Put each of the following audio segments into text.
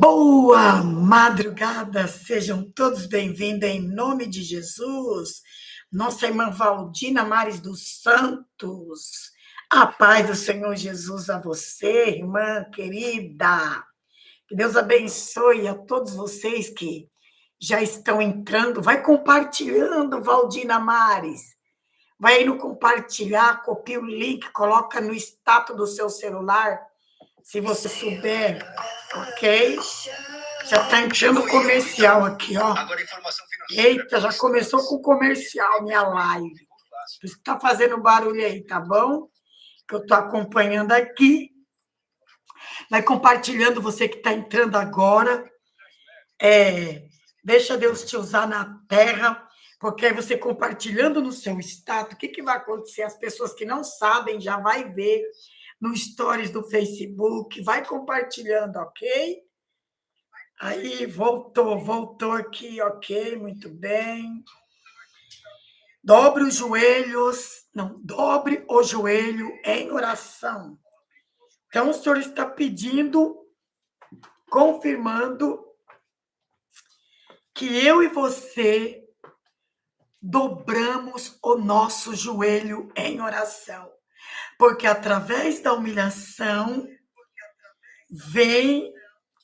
Boa madrugada, sejam todos bem-vindos em nome de Jesus. Nossa irmã Valdina Mares dos Santos. A paz do Senhor Jesus a você, irmã querida. Que Deus abençoe a todos vocês que já estão entrando. Vai compartilhando, Valdina Mares. Vai aí no compartilhar, copia o link, coloca no status do seu celular, se você souber, ok? Já está entrando comercial aqui, ó. Eita, já começou com comercial minha live. Por isso que tá fazendo barulho aí, tá bom? Que eu tô acompanhando aqui. Vai compartilhando você que está entrando agora. É, deixa Deus te usar na terra porque aí você compartilhando no seu status, o que, que vai acontecer? As pessoas que não sabem já vai ver no stories do Facebook, vai compartilhando, ok? Aí, voltou, voltou aqui, ok, muito bem. Dobre os joelhos, não, dobre o joelho em oração. Então, o Senhor está pedindo, confirmando, que eu e você dobramos o nosso joelho em oração, porque através da humilhação vem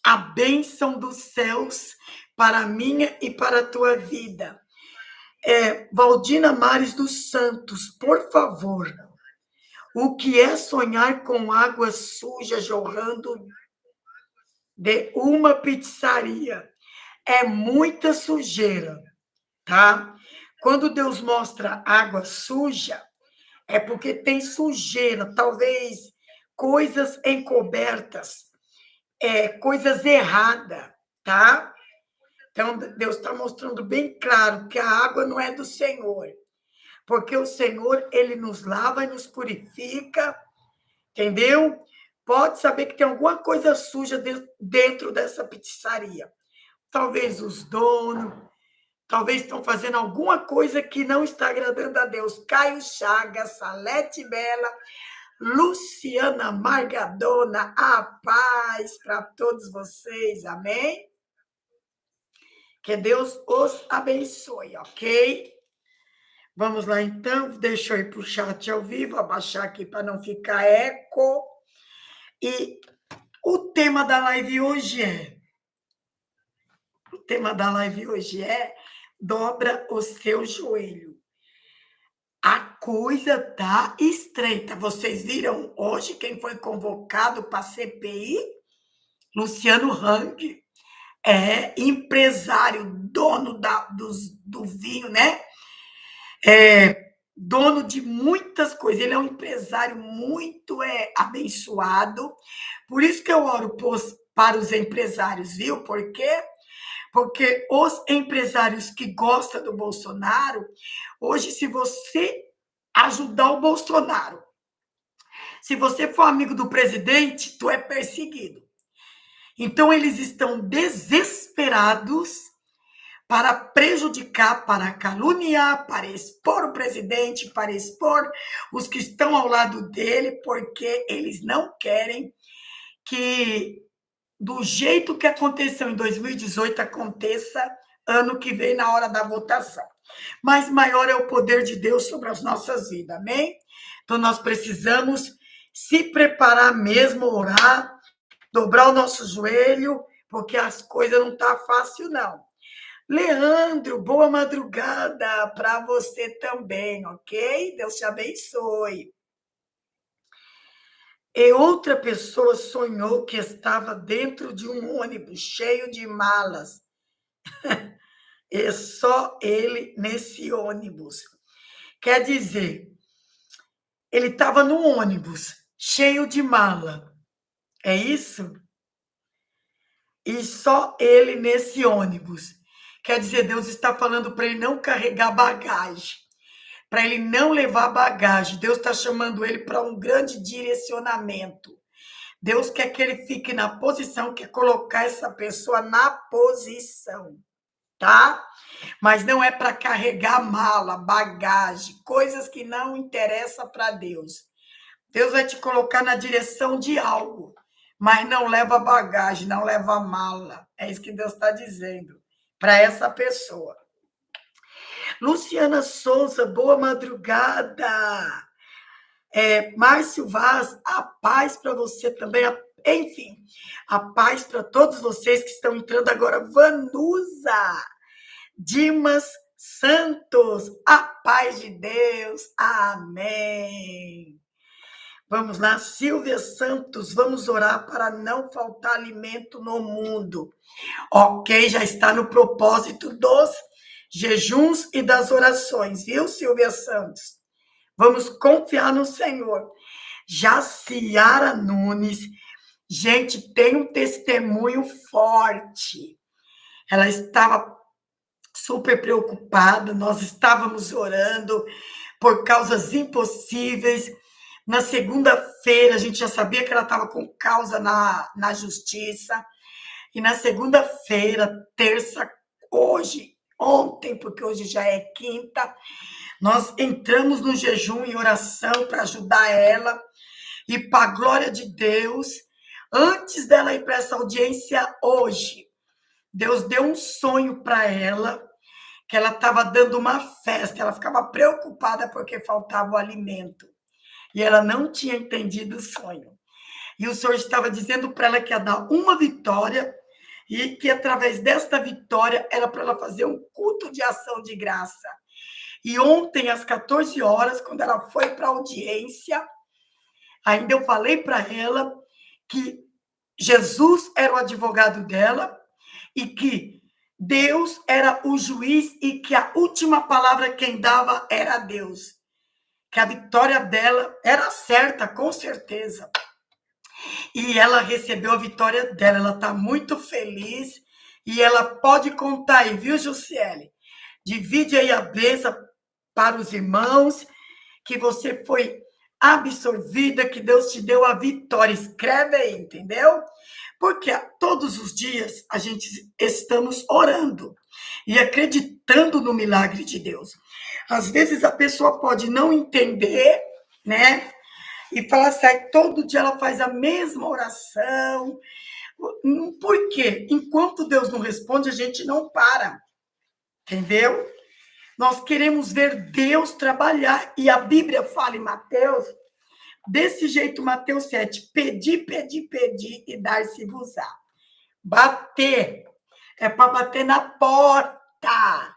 a bênção dos céus para a minha e para a tua vida. É, Valdina Mares dos Santos, por favor, o que é sonhar com água suja jorrando de uma pizzaria? É muita sujeira, tá? Quando Deus mostra água suja, é porque tem sujeira, talvez coisas encobertas, é, coisas erradas, tá? Então, Deus está mostrando bem claro que a água não é do Senhor, porque o Senhor, ele nos lava e nos purifica, entendeu? Pode saber que tem alguma coisa suja dentro dessa pizzaria. Talvez os donos, Talvez estão fazendo alguma coisa que não está agradando a Deus. Caio Chagas, Salete Bela, Luciana Margadona, a paz para todos vocês, amém? Que Deus os abençoe, ok? Vamos lá então, deixa eu ir para o chat ao vivo, abaixar aqui para não ficar eco. E o tema da live hoje é. O tema da live hoje é dobra o seu joelho. A coisa tá estreita. Vocês viram hoje quem foi convocado para CPI? Luciano Hang, é empresário, dono da, dos, do vinho, né? É, dono de muitas coisas. Ele é um empresário muito é, abençoado. Por isso que eu oro para os empresários, viu? Porque porque os empresários que gostam do Bolsonaro, hoje, se você ajudar o Bolsonaro, se você for amigo do presidente, tu é perseguido. Então, eles estão desesperados para prejudicar, para caluniar, para expor o presidente, para expor os que estão ao lado dele, porque eles não querem que do jeito que aconteceu em 2018 aconteça ano que vem na hora da votação. Mas maior é o poder de Deus sobre as nossas vidas, amém? Então nós precisamos se preparar mesmo, orar, dobrar o nosso joelho, porque as coisas não tá fácil não. Leandro, boa madrugada para você também, ok? Deus te abençoe. E outra pessoa sonhou que estava dentro de um ônibus cheio de malas. e só ele nesse ônibus. Quer dizer, ele estava no ônibus cheio de mala. É isso? E só ele nesse ônibus. Quer dizer, Deus está falando para ele não carregar bagagem para ele não levar bagagem. Deus está chamando ele para um grande direcionamento. Deus quer que ele fique na posição, quer colocar essa pessoa na posição, tá? Mas não é para carregar mala, bagagem, coisas que não interessam para Deus. Deus vai te colocar na direção de algo, mas não leva bagagem, não leva mala. É isso que Deus está dizendo para essa pessoa. Luciana Souza, boa madrugada. É, Márcio Vaz, a paz para você também. Enfim, a paz para todos vocês que estão entrando agora. Vanusa, Dimas Santos, a paz de Deus. Amém. Vamos lá, Silvia Santos, vamos orar para não faltar alimento no mundo. Ok, já está no propósito dos jejuns e das orações, viu, Silvia Santos? Vamos confiar no Senhor. Jaciara Nunes, gente, tem um testemunho forte. Ela estava super preocupada, nós estávamos orando por causas impossíveis na segunda-feira, a gente já sabia que ela estava com causa na, na justiça. E na segunda-feira, terça, hoje, ontem, porque hoje já é quinta, nós entramos no jejum e oração para ajudar ela. E para a glória de Deus, antes dela ir para essa audiência hoje, Deus deu um sonho para ela, que ela estava dando uma festa, ela ficava preocupada porque faltava o alimento e ela não tinha entendido o sonho. E o Senhor estava dizendo para ela que ia dar uma vitória e que através desta vitória era para ela fazer um culto de ação de graça. E ontem, às 14 horas, quando ela foi para a audiência, ainda eu falei para ela que Jesus era o advogado dela e que Deus era o juiz e que a última palavra quem dava era Deus que a vitória dela era certa, com certeza. E ela recebeu a vitória dela, ela está muito feliz e ela pode contar aí, viu, Jussiele? Divide aí a bênção para os irmãos, que você foi absorvida, que Deus te deu a vitória. Escreve aí, entendeu? Porque todos os dias a gente estamos orando e acreditando no milagre de Deus. Às vezes a pessoa pode não entender, né? E falar assim, todo dia ela faz a mesma oração. Por quê? Enquanto Deus não responde, a gente não para. Entendeu? Nós queremos ver Deus trabalhar. E a Bíblia fala em Mateus, desse jeito, Mateus 7, pedir, pedir, pedir e dar-se-vos-á. Bater é para bater na porta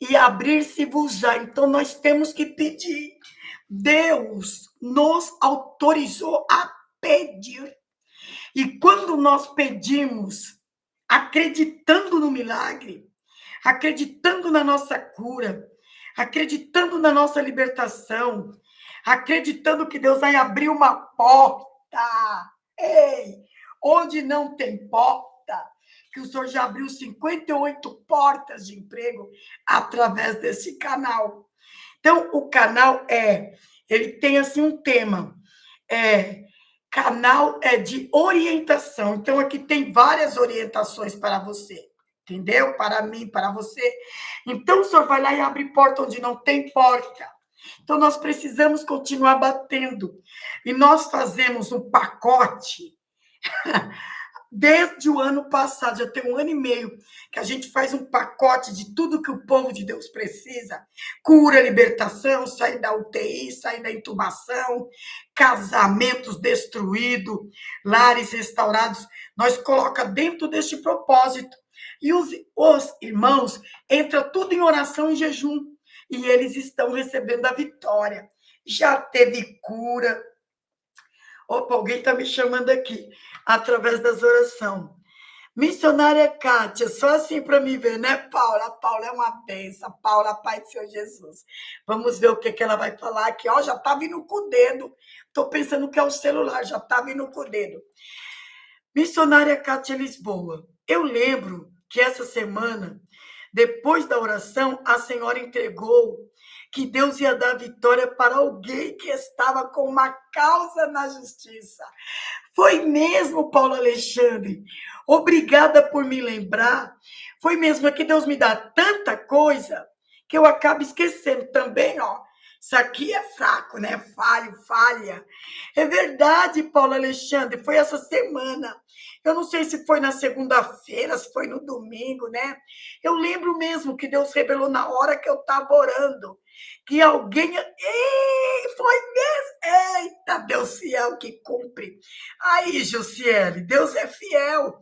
e abrir-se-vos-á. Então, nós temos que pedir. Deus nos autorizou a pedir. E quando nós pedimos, acreditando no milagre, acreditando na nossa cura, acreditando na nossa libertação, acreditando que Deus vai abrir uma porta. Ei, onde não tem porta, que o senhor já abriu 58 portas de emprego através desse canal. Então, o canal é, ele tem assim um tema, é canal é de orientação. Então, aqui tem várias orientações para você, entendeu? Para mim, para você. Então, o senhor vai lá e abre porta onde não tem porta. Então, nós precisamos continuar batendo. E nós fazemos um pacote Desde o ano passado, já tem um ano e meio, que a gente faz um pacote de tudo que o povo de Deus precisa: cura, libertação, sair da UTI, sair da intubação, casamentos destruídos, lares restaurados. Nós coloca dentro deste propósito. E os, os irmãos entra tudo em oração e jejum. E eles estão recebendo a vitória. Já teve cura, Opa, alguém está me chamando aqui, através das orações. Missionária Kátia, só assim para me ver, né, Paula? A Paula é uma benção. Paula, Pai do Senhor Jesus. Vamos ver o que, que ela vai falar aqui. Ó, já está vindo com o dedo. Estou pensando que é o celular, já está vindo com o dedo. Missionária Kátia Lisboa. Eu lembro que essa semana, depois da oração, a senhora entregou que Deus ia dar vitória para alguém que estava com uma causa na justiça. Foi mesmo, Paulo Alexandre. Obrigada por me lembrar. Foi mesmo que Deus me dá tanta coisa que eu acabo esquecendo também, ó. Isso aqui é fraco, né? Falho, falha. É verdade, Paulo Alexandre, foi essa semana. Eu não sei se foi na segunda-feira, se foi no domingo, né? Eu lembro mesmo que Deus revelou na hora que eu estava orando. Que alguém. Ei, foi mesmo! Eita, Deus fiel que cumpre. Aí, Josiele, Deus é fiel.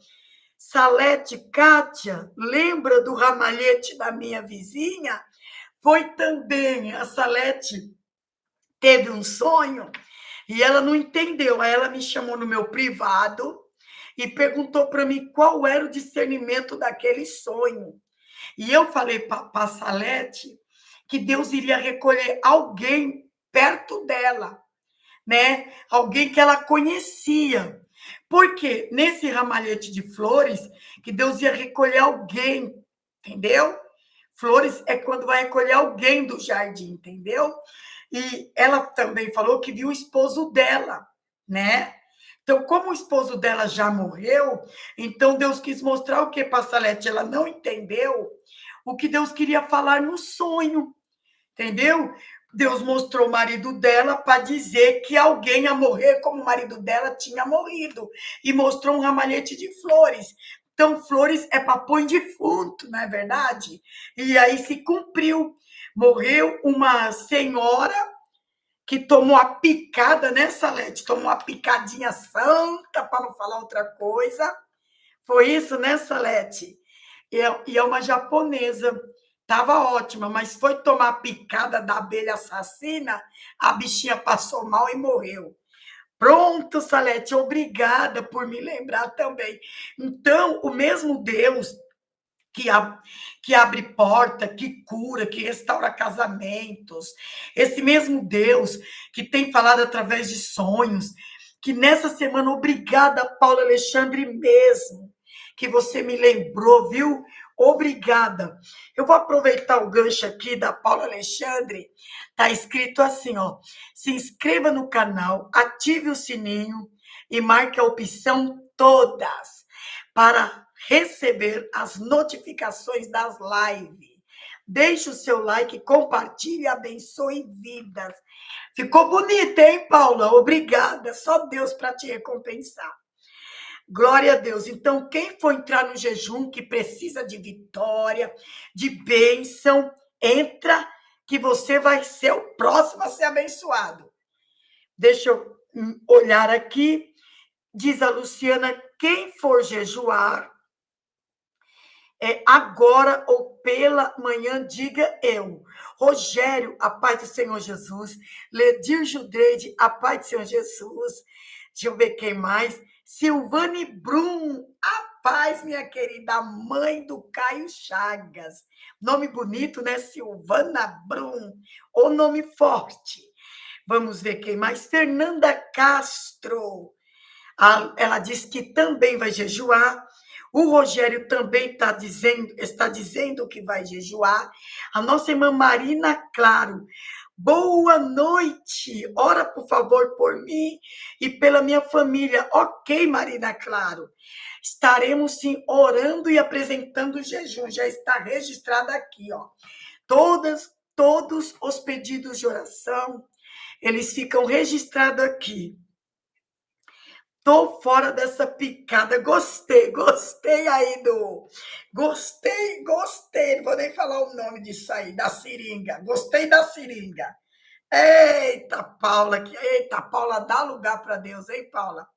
Salete Kátia, lembra do ramalhete da minha vizinha? Foi também, a Salete teve um sonho e ela não entendeu. Aí ela me chamou no meu privado e perguntou para mim qual era o discernimento daquele sonho. E eu falei para Salete que Deus iria recolher alguém perto dela, né? Alguém que ela conhecia. Porque nesse ramalhete de flores, que Deus ia recolher alguém, entendeu? Flores é quando vai recolher alguém do jardim, entendeu? E ela também falou que viu o esposo dela, né? Então, como o esposo dela já morreu, então Deus quis mostrar o que Passalete ela não entendeu o que Deus queria falar no sonho, entendeu? Deus mostrou o marido dela para dizer que alguém ia morrer como o marido dela tinha morrido e mostrou um ramalhete de flores. Então, flores é para pôr defunto, não é verdade? E aí se cumpriu. Morreu uma senhora que tomou a picada, né, Salete? Tomou uma picadinha santa, para não falar outra coisa. Foi isso, né, Salete? E é, é uma japonesa. Tava ótima, mas foi tomar a picada da abelha assassina, a bichinha passou mal e morreu. Pronto, Salete, obrigada por me lembrar também. Então, o mesmo Deus que, ab que abre porta, que cura, que restaura casamentos, esse mesmo Deus que tem falado através de sonhos, que nessa semana, obrigada, Paulo Alexandre, mesmo, que você me lembrou, viu? Obrigada. Eu vou aproveitar o gancho aqui da Paula Alexandre. Tá escrito assim, ó: se inscreva no canal, ative o sininho e marque a opção todas para receber as notificações das lives. Deixe o seu like, compartilhe abençoe vidas. Ficou bonita, hein, Paula? Obrigada. Só Deus para te recompensar. Glória a Deus. Então, quem for entrar no jejum que precisa de vitória, de bênção, entra que você vai ser o próximo a ser abençoado. Deixa eu hum, olhar aqui. Diz a Luciana: quem for jejuar, é agora ou pela manhã, diga eu. Rogério, a paz do Senhor Jesus. Ledir Judreide, a paz do Senhor Jesus. Deixa eu ver quem mais. Silvane Brum, a paz, minha querida, mãe do Caio Chagas. Nome bonito, né? Silvana Brum, o nome forte. Vamos ver quem mais. Fernanda Castro. Ela disse que também vai jejuar. O Rogério também está dizendo, está dizendo que vai jejuar. A nossa irmã Marina Claro. Boa noite. Ora, por favor, por mim e pela minha família. Ok, Marina Claro. Estaremos sim orando e apresentando o jejum. Já está registrado aqui, ó. Todas, todos os pedidos de oração, eles ficam registrados aqui. Tô fora dessa picada. Gostei, gostei aí do. Gostei, gostei. Não vou nem falar o nome disso aí, da seringa. Gostei da seringa. Eita, Paula, que eita, Paula, dá lugar para Deus, hein, Paula?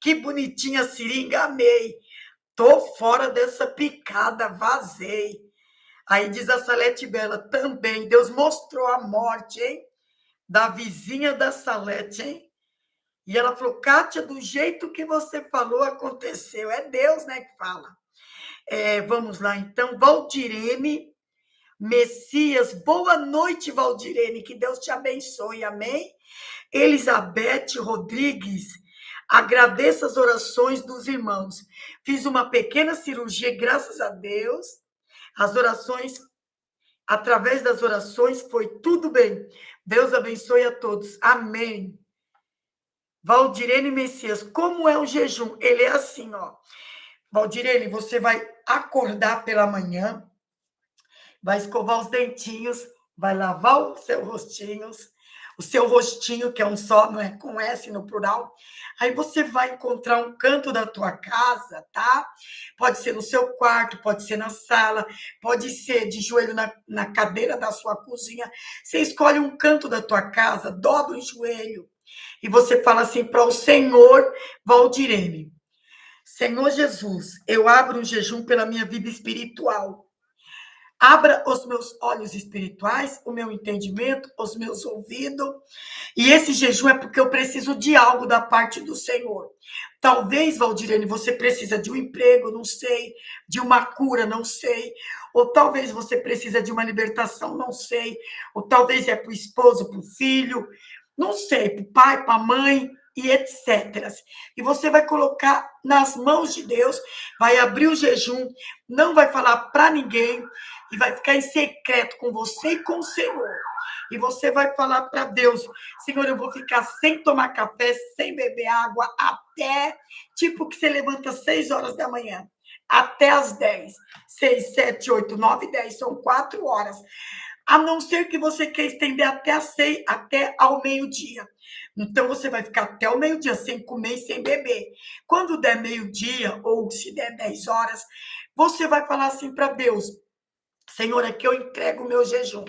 Que bonitinha seringa, amei. Tô fora dessa picada, vazei. Aí diz a Salete Bela também, Deus mostrou a morte, hein? Da vizinha da Salete, hein? E ela falou, Kátia, do jeito que você falou, aconteceu. É Deus, né, que fala. É, vamos lá, então. Valdirene Messias, boa noite, Valdirene. Que Deus te abençoe, amém? Elizabeth Rodrigues, agradeço as orações dos irmãos. Fiz uma pequena cirurgia, graças a Deus. As orações, através das orações, foi tudo bem. Deus abençoe a todos. Amém. Valdirene Messias, como é o jejum? Ele é assim, ó. Valdirene, você vai acordar pela manhã, vai escovar os dentinhos, vai lavar os seus rostinhos, o seu rostinho, que é um só, não é com S no plural. Aí você vai encontrar um canto da tua casa, tá? Pode ser no seu quarto, pode ser na sala, pode ser de joelho na, na cadeira da sua cozinha. Você escolhe um canto da tua casa, dobra o joelho e você fala assim para o Senhor Valdirene. Senhor Jesus, eu abro um jejum pela minha vida espiritual. Abra os meus olhos espirituais, o meu entendimento, os meus ouvidos. E esse jejum é porque eu preciso de algo da parte do Senhor. Talvez, Valdirene, você precisa de um emprego, não sei, de uma cura, não sei. Ou talvez você precisa de uma libertação, não sei. Ou talvez é para o esposo, para o filho, não sei, para o pai, para a mãe e etc. E você vai colocar nas mãos de Deus, vai abrir o jejum, não vai falar para ninguém e vai ficar em secreto com você e com o Senhor. E você vai falar para Deus: Senhor, eu vou ficar sem tomar café, sem beber água, até tipo que você levanta às 6 horas da manhã, até às 10. 6, 7, 8, 9, 10, são quatro horas. A não ser que você quer estender até, a seis, até ao meio-dia. Então, você vai ficar até o meio-dia sem comer e sem beber. Quando der meio-dia, ou se der 10 horas, você vai falar assim para Deus: Senhor, aqui eu entrego o meu jejum.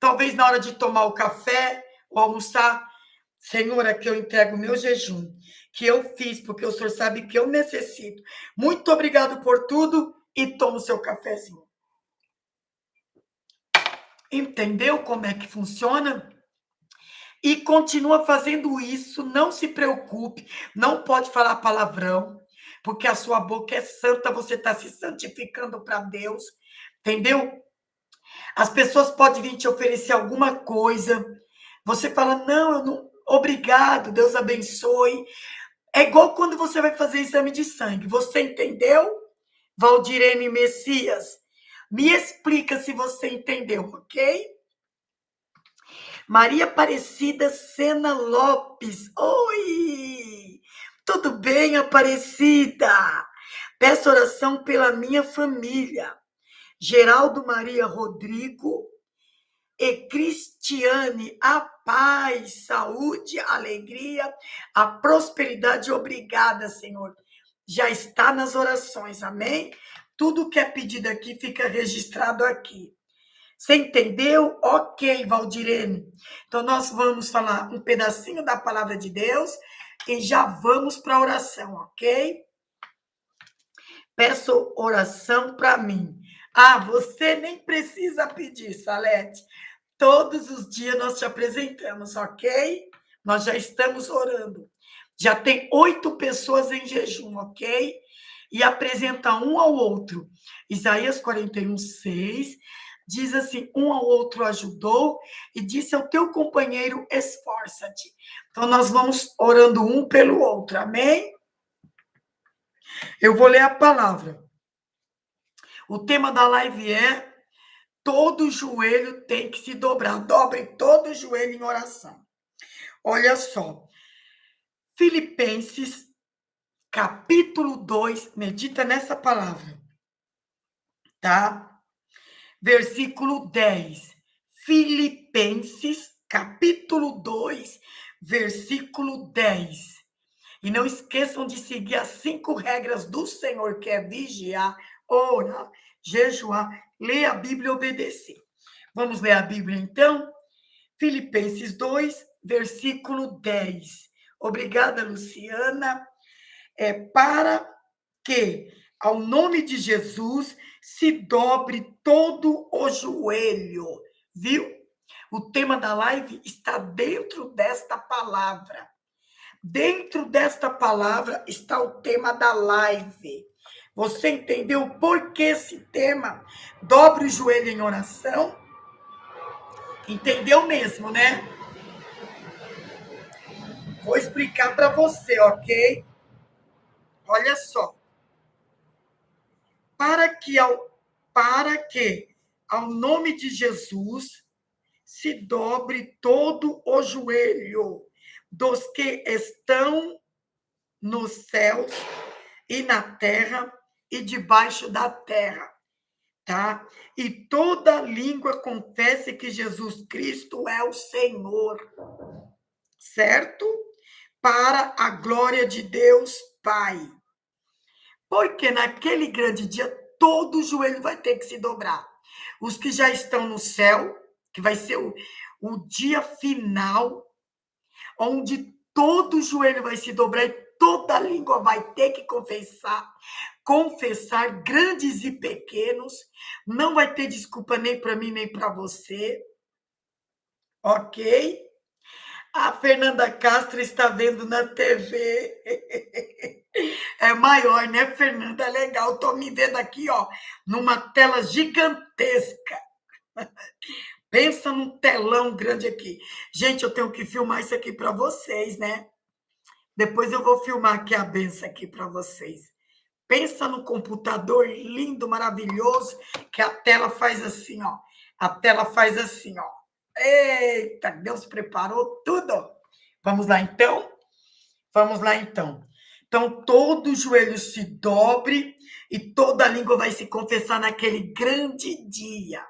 Talvez na hora de tomar o café ou almoçar, Senhor, aqui eu entrego o meu jejum, que eu fiz, porque o Senhor sabe que eu necessito. Muito obrigado por tudo e toma o seu cafezinho. Entendeu como é que funciona? e continua fazendo isso, não se preocupe, não pode falar palavrão, porque a sua boca é santa, você está se santificando para Deus, entendeu? As pessoas podem vir te oferecer alguma coisa, você fala, não, eu não, obrigado, Deus abençoe. É igual quando você vai fazer exame de sangue, você entendeu? Valdirene Messias, me explica se você entendeu, ok? Maria Aparecida Sena Lopes. Oi! Tudo bem, Aparecida? Peço oração pela minha família. Geraldo Maria Rodrigo e Cristiane, a paz, saúde, alegria, a prosperidade. Obrigada, Senhor. Já está nas orações, amém? Tudo que é pedido aqui fica registrado aqui. Você entendeu? Ok, Valdirene. Então, nós vamos falar um pedacinho da palavra de Deus e já vamos para a oração, ok? Peço oração para mim. Ah, você nem precisa pedir, Salete. Todos os dias nós te apresentamos, ok? Nós já estamos orando. Já tem oito pessoas em jejum, ok? E apresenta um ao outro. Isaías 41, 6 diz assim: um ao outro ajudou e disse ao teu companheiro: esforça-te. Então, nós vamos orando um pelo outro, amém? Eu vou ler a palavra. O tema da live é: todo joelho tem que se dobrar. Dobre todo joelho em oração. Olha só. Filipenses, capítulo 2, medita nessa palavra. Tá? versículo 10. Filipenses, capítulo 2, versículo 10. E não esqueçam de seguir as cinco regras do Senhor, que é vigiar, orar, jejuar, ler a Bíblia e obedecer. Vamos ler a Bíblia então? Filipenses 2, versículo 10. Obrigada, Luciana. É para que, ao nome de Jesus, se dobre todo o joelho, viu? O tema da live está dentro desta palavra. Dentro desta palavra está o tema da live. Você entendeu por que esse tema? Dobre o joelho em oração. Entendeu mesmo, né? Vou explicar para você, ok? Olha só para que ao, para que ao nome de Jesus se dobre todo o joelho dos que estão nos céus e na terra e debaixo da terra. tá? E toda língua confesse que Jesus Cristo é o Senhor, certo? Para a glória de Deus Pai. Porque naquele grande dia todo joelho vai ter que se dobrar. Os que já estão no céu, que vai ser o, o dia final, onde todo joelho vai se dobrar e toda língua vai ter que confessar, confessar grandes e pequenos, não vai ter desculpa nem para mim nem para você. OK? A Fernanda Castro está vendo na TV. É maior, né, Fernanda? Legal. Estou me vendo aqui, ó, numa tela gigantesca. Pensa num telão grande aqui. Gente, eu tenho que filmar isso aqui para vocês, né? Depois eu vou filmar aqui a benção aqui para vocês. Pensa no computador lindo, maravilhoso, que a tela faz assim, ó. A tela faz assim, ó. Eita, Deus preparou tudo. Vamos lá, então? Vamos lá, então. Então, todo joelho se dobre e toda língua vai se confessar naquele grande dia.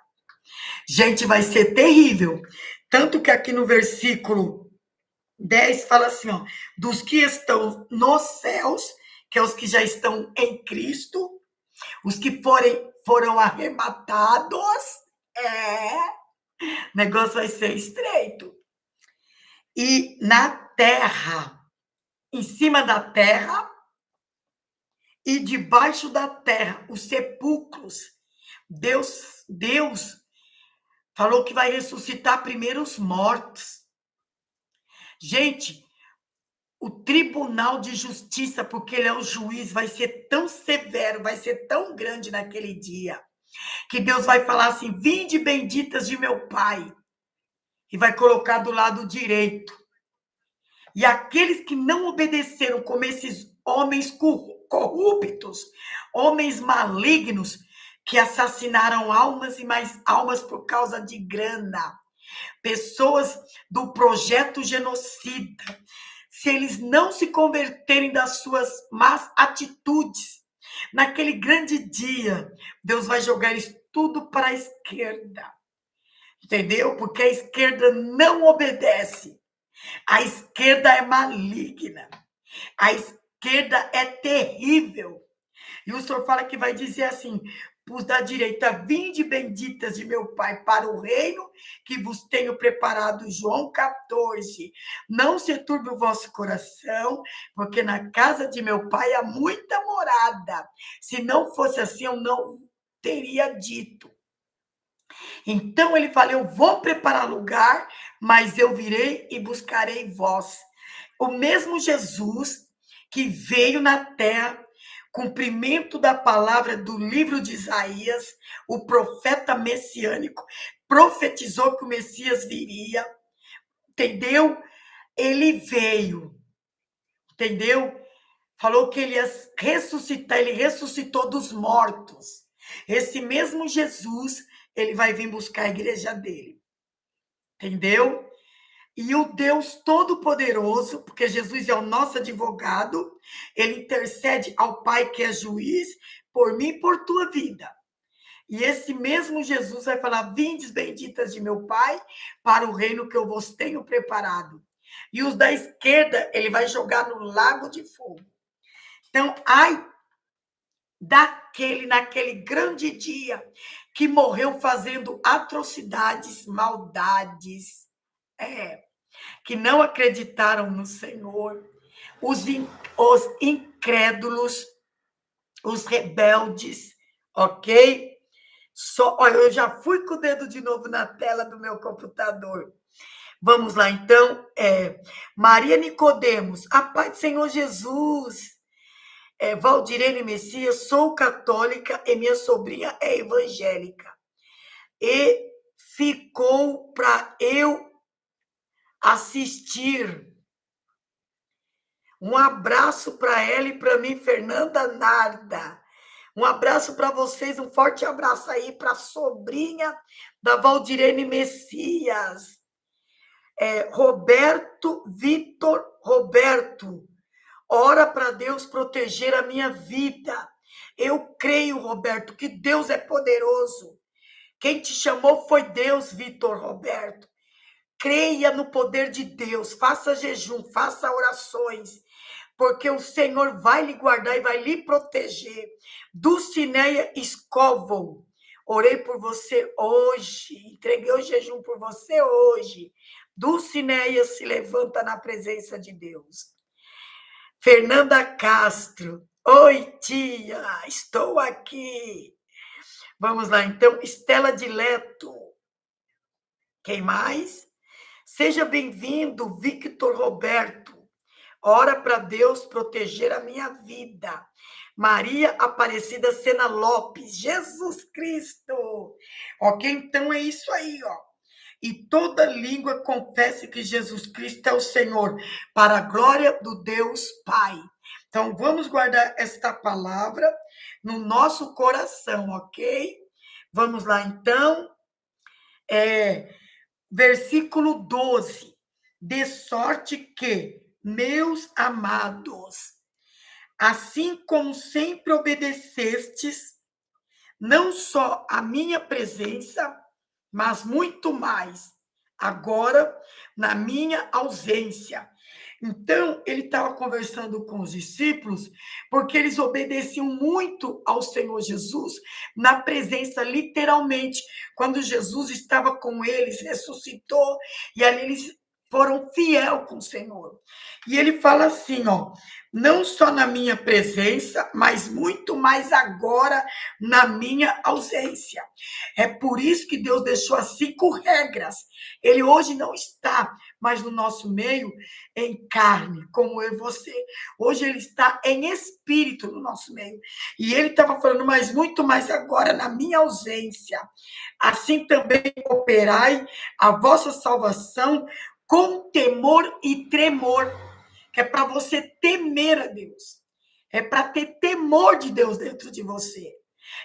Gente, vai ser terrível. Tanto que aqui no versículo 10 fala assim, ó, dos que estão nos céus, que é os que já estão em Cristo, os que forem, foram arrebatados, é, o negócio vai ser estreito. E na terra, em cima da terra e debaixo da terra, os sepulcros, Deus, Deus falou que vai ressuscitar primeiro os mortos. Gente, o tribunal de justiça, porque ele é o juiz, vai ser tão severo, vai ser tão grande naquele dia, que Deus vai falar assim: vinde benditas de meu Pai, e vai colocar do lado direito. E aqueles que não obedeceram, como esses homens corruptos, homens malignos, que assassinaram almas e mais almas por causa de grana, pessoas do projeto genocida, se eles não se converterem das suas más atitudes, naquele grande dia, Deus vai jogar isso tudo para a esquerda. Entendeu? Porque a esquerda não obedece. A esquerda é maligna. A esquerda é terrível. E o senhor fala que vai dizer assim: os da direita, vinde benditas de meu Pai para o reino que vos tenho preparado. João 14. Não se turbe o vosso coração, porque na casa de meu Pai há muita morada. Se não fosse assim, eu não teria dito. Então ele fala: Eu vou preparar lugar, mas eu virei e buscarei vós. O mesmo Jesus que veio na terra cumprimento da palavra do livro de Isaías, o profeta messiânico profetizou que o Messias viria, entendeu? Ele veio, entendeu? Falou que ele ia ressuscitar, ele ressuscitou dos mortos. Esse mesmo Jesus, ele vai vir buscar a igreja dele. Entendeu? E o Deus Todo-Poderoso, porque Jesus é o nosso advogado, ele intercede ao Pai que é juiz por mim e por tua vida. E esse mesmo Jesus vai falar: Vindes benditas de meu Pai, para o reino que eu vos tenho preparado. E os da esquerda, ele vai jogar no lago de fogo. Então, ai daquele, naquele grande dia, que morreu fazendo atrocidades, maldades é, que não acreditaram no Senhor, os, in, os incrédulos, os rebeldes, ok? Só, olha, eu já fui com o dedo de novo na tela do meu computador. Vamos lá, então. É, Maria Nicodemos, a paz do Senhor Jesus. É, Valdirene Messias, sou católica e minha sobrinha é evangélica. E ficou para eu assistir. Um abraço para ela e para mim, Fernanda Narda. Um abraço para vocês, um forte abraço aí para a sobrinha da Valdirene Messias. É, Roberto Vitor Roberto. Ora para Deus proteger a minha vida Eu creio, Roberto, que Deus é poderoso. Quem te chamou foi Deus, Vitor Roberto. Creia no poder de Deus, faça jejum, faça orações, porque o Senhor vai lhe guardar e vai lhe proteger. Dulcineia Escovo, orei por você hoje, entreguei o jejum por você hoje. Dulcineia se levanta na presença de Deus. Fernanda Castro, oi tia, estou aqui. Vamos lá, então, Estela Dileto. Quem mais? Seja bem-vindo, Victor Roberto. Ora para Deus proteger a minha vida. Maria Aparecida Sena Lopes, Jesus Cristo. Ok, então é isso aí, ó. E toda língua confesse que Jesus Cristo é o Senhor, para a glória do Deus Pai. Então vamos guardar esta palavra no nosso coração, ok? Vamos lá, então. É, versículo 12. De sorte que, meus amados, assim como sempre obedecestes, não só a minha presença, mas muito mais, agora na minha ausência. Então, ele estava conversando com os discípulos, porque eles obedeciam muito ao Senhor Jesus, na presença, literalmente, quando Jesus estava com eles, ressuscitou, e ali eles foram fiel com o Senhor. E ele fala assim, ó, não só na minha presença, mas muito mais agora na minha ausência. É por isso que Deus deixou as cinco regras. Ele hoje não está mais no nosso meio em carne, como eu e você. Hoje ele está em espírito no nosso meio. E ele estava falando, mas muito mais agora na minha ausência. Assim também operai a vossa salvação com temor e tremor, é para você temer a Deus. É para ter temor de Deus dentro de você.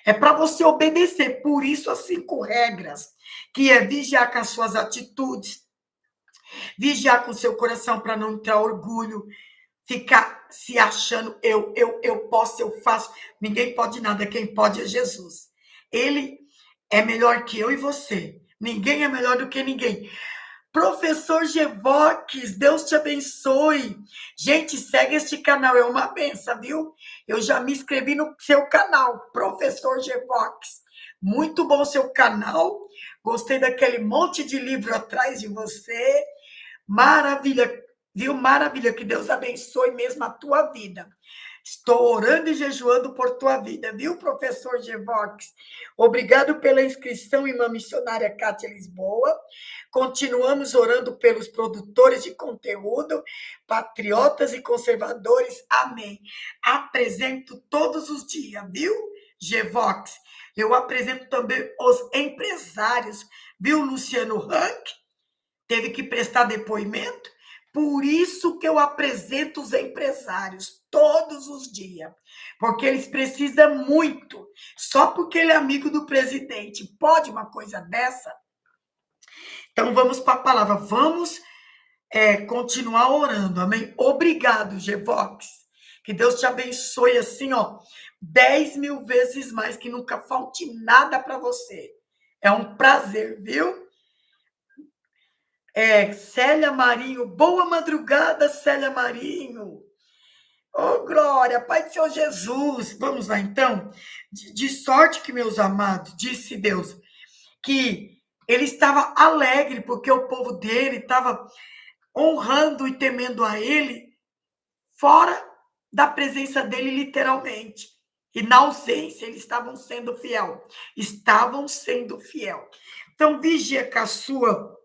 É para você obedecer. Por isso, as cinco regras, que é vigiar com as suas atitudes, vigiar com o seu coração para não entrar orgulho, ficar se achando eu, eu, eu posso, eu faço. Ninguém pode nada, quem pode é Jesus. Ele é melhor que eu e você. Ninguém é melhor do que ninguém. Professor Gevox, Deus te abençoe. Gente, segue este canal, é uma benção, viu? Eu já me inscrevi no seu canal, Professor Gevox. Muito bom seu canal. Gostei daquele monte de livro atrás de você. Maravilha, viu? Maravilha. Que Deus abençoe mesmo a tua vida. Estou orando e jejuando por tua vida, viu, professor Gevox? Obrigado pela inscrição, irmã missionária Cátia Lisboa. Continuamos orando pelos produtores de conteúdo, patriotas e conservadores. Amém. Apresento todos os dias, viu, Gevox? Eu apresento também os empresários, viu, Luciano Rank? Teve que prestar depoimento. Por isso que eu apresento os empresários todos os dias, porque eles precisam muito. Só porque ele é amigo do presidente, pode uma coisa dessa? Então vamos para a palavra, vamos é, continuar orando, amém? Obrigado, Gevox. Que Deus te abençoe assim, ó, dez mil vezes mais, que nunca falte nada para você. É um prazer, viu? É, Célia Marinho, boa madrugada, Célia Marinho. Oh, glória, Pai do Senhor Jesus. Vamos lá, então. De, de sorte que, meus amados, disse Deus, que ele estava alegre, porque o povo dele estava honrando e temendo a ele, fora da presença dele, literalmente. E na ausência, eles estavam sendo fiel. Estavam sendo fiel. Então, vigia com a sua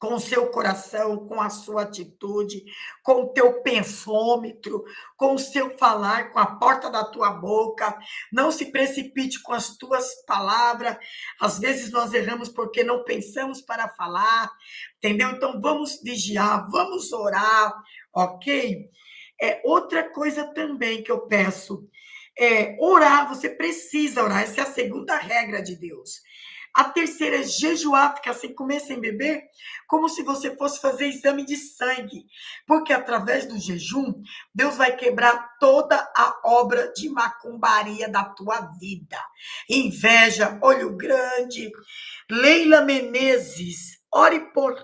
com o seu coração, com a sua atitude, com o teu pensômetro, com o seu falar, com a porta da tua boca. Não se precipite com as tuas palavras. Às vezes nós erramos porque não pensamos para falar, entendeu? Então vamos vigiar, vamos orar, ok? É outra coisa também que eu peço é orar. Você precisa orar. Essa é a segunda regra de Deus. A terceira é jejuar, ficar sem comer, sem beber, como se você fosse fazer exame de sangue. Porque através do jejum, Deus vai quebrar toda a obra de macumbaria da tua vida. Inveja, olho grande. Leila Menezes, ore por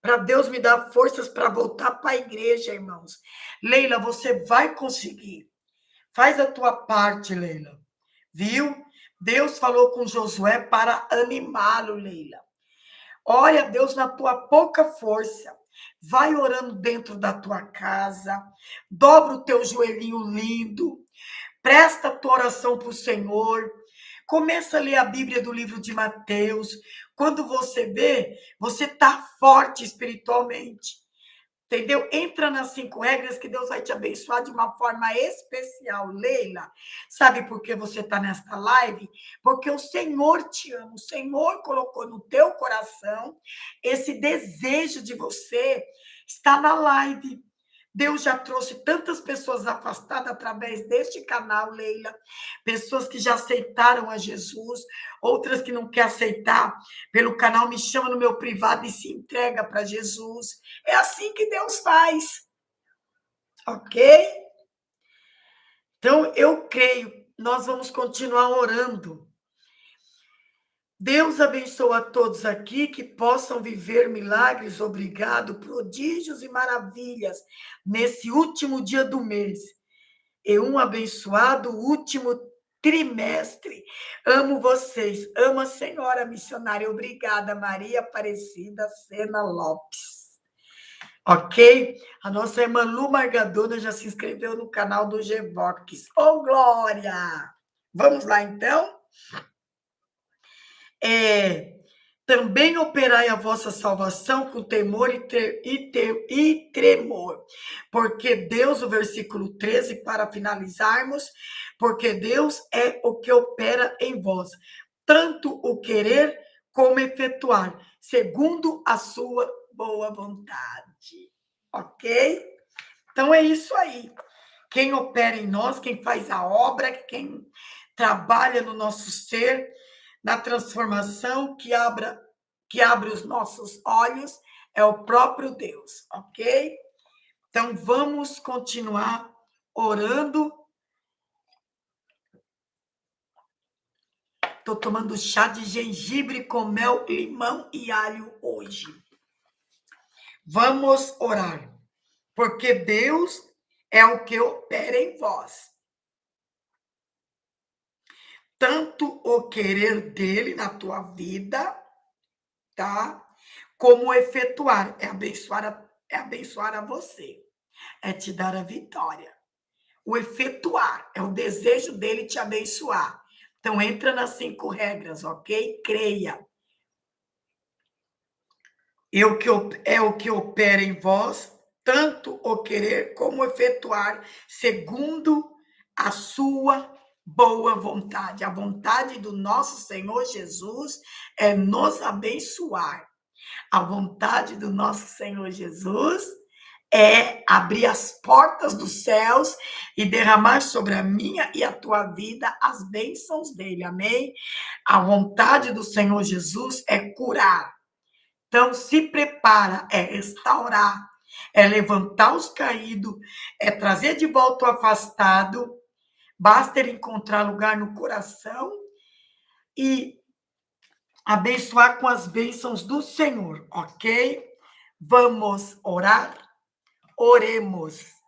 para Deus me dar forças para voltar para a igreja, irmãos. Leila, você vai conseguir. Faz a tua parte, Leila. Viu? Deus falou com Josué para animá-lo, Leila. Ore a Deus na tua pouca força. Vai orando dentro da tua casa. Dobra o teu joelhinho lindo. Presta a tua oração para o Senhor. Começa a ler a Bíblia do livro de Mateus. Quando você vê, você está forte espiritualmente. Entendeu? Entra nas cinco regras que Deus vai te abençoar de uma forma especial. Leila, sabe por que você está nesta live? Porque o Senhor te ama. O Senhor colocou no teu coração esse desejo de você estar na live. Deus já trouxe tantas pessoas afastadas através deste canal, Leila. Pessoas que já aceitaram a Jesus, outras que não querem aceitar pelo canal, me chama no meu privado e se entrega para Jesus. É assim que Deus faz. Ok? Então, eu creio, nós vamos continuar orando Deus abençoa a todos aqui que possam viver milagres, obrigado, prodígios e maravilhas nesse último dia do mês. E um abençoado último trimestre. Amo vocês. Amo a senhora missionária. Obrigada, Maria Aparecida Sena Lopes. Ok? A nossa irmã Lu Margadona já se inscreveu no canal do Gvox. Ô, oh, Glória! Vamos lá, então? É, também operai a vossa salvação com temor e, tre, e, te, e tremor. Porque Deus, o versículo 13, para finalizarmos, porque Deus é o que opera em vós, tanto o querer como efetuar, segundo a sua boa vontade. Ok? Então é isso aí. Quem opera em nós, quem faz a obra, quem trabalha no nosso ser, na transformação que abra que abre os nossos olhos é o próprio Deus, ok? Então vamos continuar orando. Estou tomando chá de gengibre com mel, limão e alho hoje. Vamos orar, porque Deus é o que opera em vós tanto o querer dele na tua vida, tá? Como efetuar, é abençoar a, é abençoar a você, é te dar a vitória. O efetuar é o desejo dele te abençoar. Então entra nas cinco regras, ok? Creia. Eu que é o que opera em vós, tanto o querer como efetuar, segundo a sua boa vontade. A vontade do nosso Senhor Jesus é nos abençoar. A vontade do nosso Senhor Jesus é abrir as portas dos céus e derramar sobre a minha e a tua vida as bênçãos dele. Amém? A vontade do Senhor Jesus é curar. Então, se prepara, é restaurar, é levantar os caídos, é trazer de volta o afastado Basta ele encontrar lugar no coração e abençoar com as bênçãos do Senhor, ok? Vamos orar? Oremos.